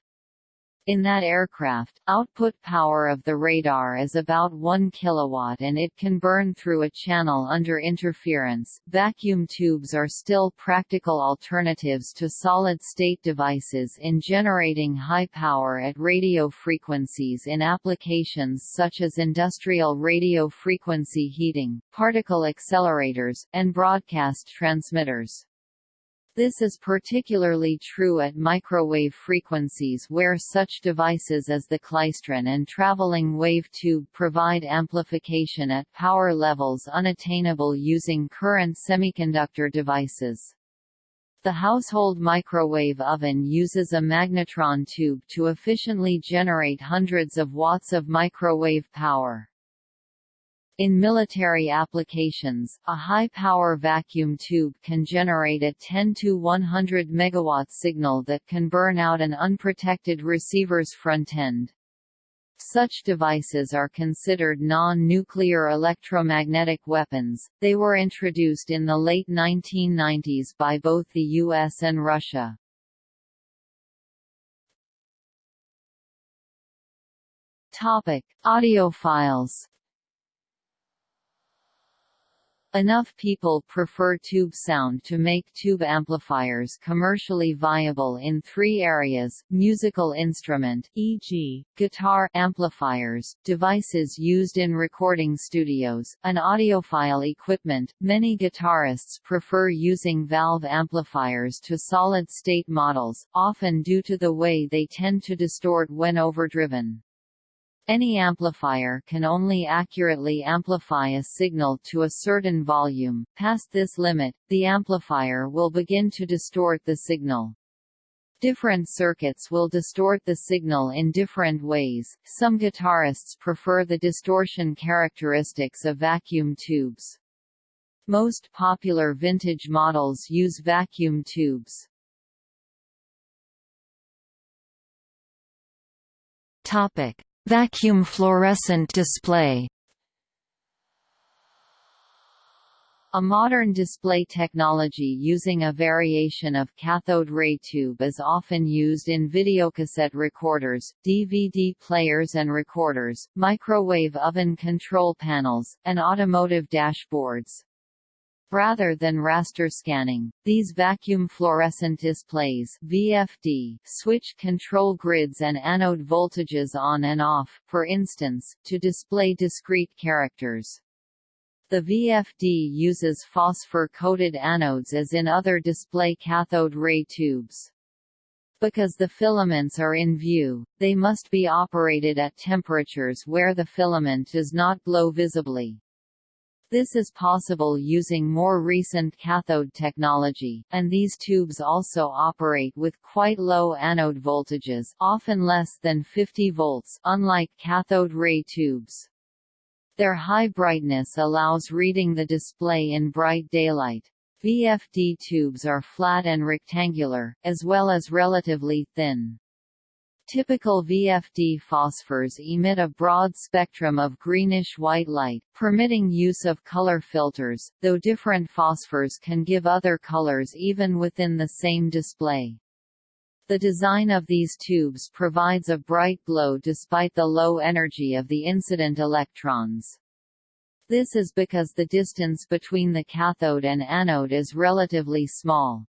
In that aircraft, output power of the radar is about 1 kilowatt and it can burn through a channel under interference. Vacuum tubes are still practical alternatives to solid-state devices in generating high power at radio frequencies in applications such as industrial radio frequency heating, particle accelerators, and broadcast transmitters. This is particularly true at microwave frequencies where such devices as the klystron and traveling wave tube provide amplification at power levels unattainable using current semiconductor devices. The household microwave oven uses a magnetron tube to efficiently generate hundreds of watts of microwave power. In military applications, a high-power vacuum tube can generate a 10 to 100 MW signal that can burn out an unprotected receiver's front end. Such devices are considered non-nuclear electromagnetic weapons. They were introduced in the late 1990s by both the US and Russia. Topic: Audiophiles Enough people prefer tube sound to make tube amplifiers commercially viable in three areas, musical instrument e.g., guitar amplifiers, devices used in recording studios, and audiophile equipment. Many guitarists prefer using valve amplifiers to solid-state models, often due to the way they tend to distort when overdriven. Any amplifier can only accurately amplify a signal to a certain volume. Past this limit, the amplifier will begin to distort the signal. Different circuits will distort the signal in different ways. Some guitarists prefer the distortion characteristics of vacuum tubes. Most popular vintage models use vacuum tubes. Topic: Vacuum fluorescent display A modern display technology using a variation of cathode ray tube is often used in videocassette recorders, DVD players and recorders, microwave oven control panels, and automotive dashboards. Rather than raster scanning, these vacuum fluorescent displays VFD switch control grids and anode voltages on and off, for instance, to display discrete characters. The VFD uses phosphor-coated anodes as in other display cathode ray tubes. Because the filaments are in view, they must be operated at temperatures where the filament does not glow visibly. This is possible using more recent cathode technology, and these tubes also operate with quite low anode voltages often less than 50 volts unlike cathode ray tubes. Their high brightness allows reading the display in bright daylight. VFD tubes are flat and rectangular, as well as relatively thin. Typical VFD phosphors emit a broad spectrum of greenish-white light, permitting use of color filters, though different phosphors can give other colors even within the same display. The design of these tubes provides a bright glow despite the low energy of the incident electrons. This is because the distance between the cathode and anode is relatively small.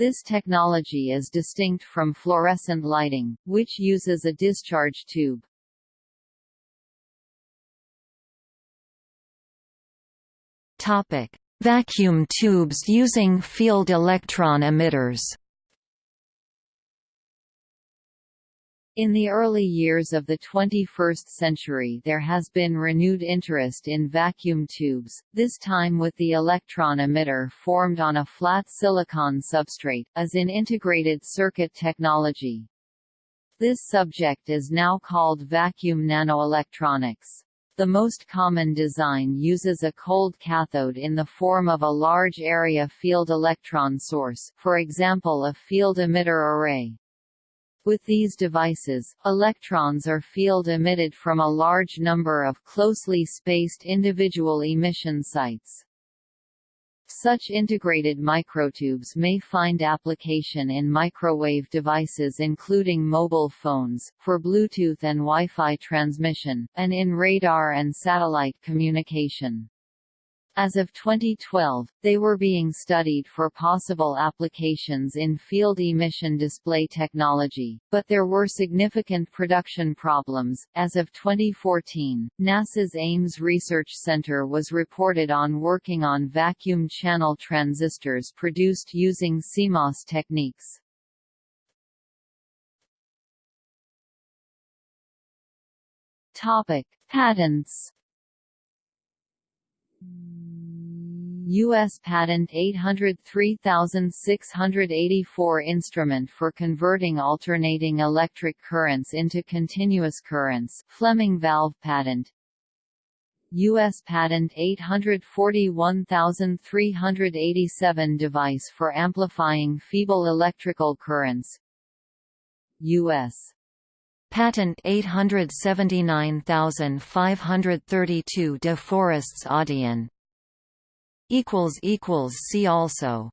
This technology is distinct from fluorescent lighting, which uses a discharge tube. Topic: Vacuum tubes using field electron emitters. In the early years of the 21st century there has been renewed interest in vacuum tubes, this time with the electron emitter formed on a flat silicon substrate, as in integrated circuit technology. This subject is now called vacuum nanoelectronics. The most common design uses a cold cathode in the form of a large area field electron source for example a field emitter array. With these devices, electrons are field emitted from a large number of closely spaced individual emission sites. Such integrated microtubes may find application in microwave devices including mobile phones, for Bluetooth and Wi-Fi transmission, and in radar and satellite communication. As of 2012, they were being studied for possible applications in field emission display technology, but there were significant production problems. As of 2014, NASA's Ames Research Center was reported on working on vacuum channel transistors produced using CMOS techniques. Topic: Patents U.S. Patent 803684 Instrument for converting alternating electric currents into continuous currents Fleming valve patent U.S. Patent 841387 Device for amplifying feeble electrical currents U.S. Patent 879532 De Forests Audion See also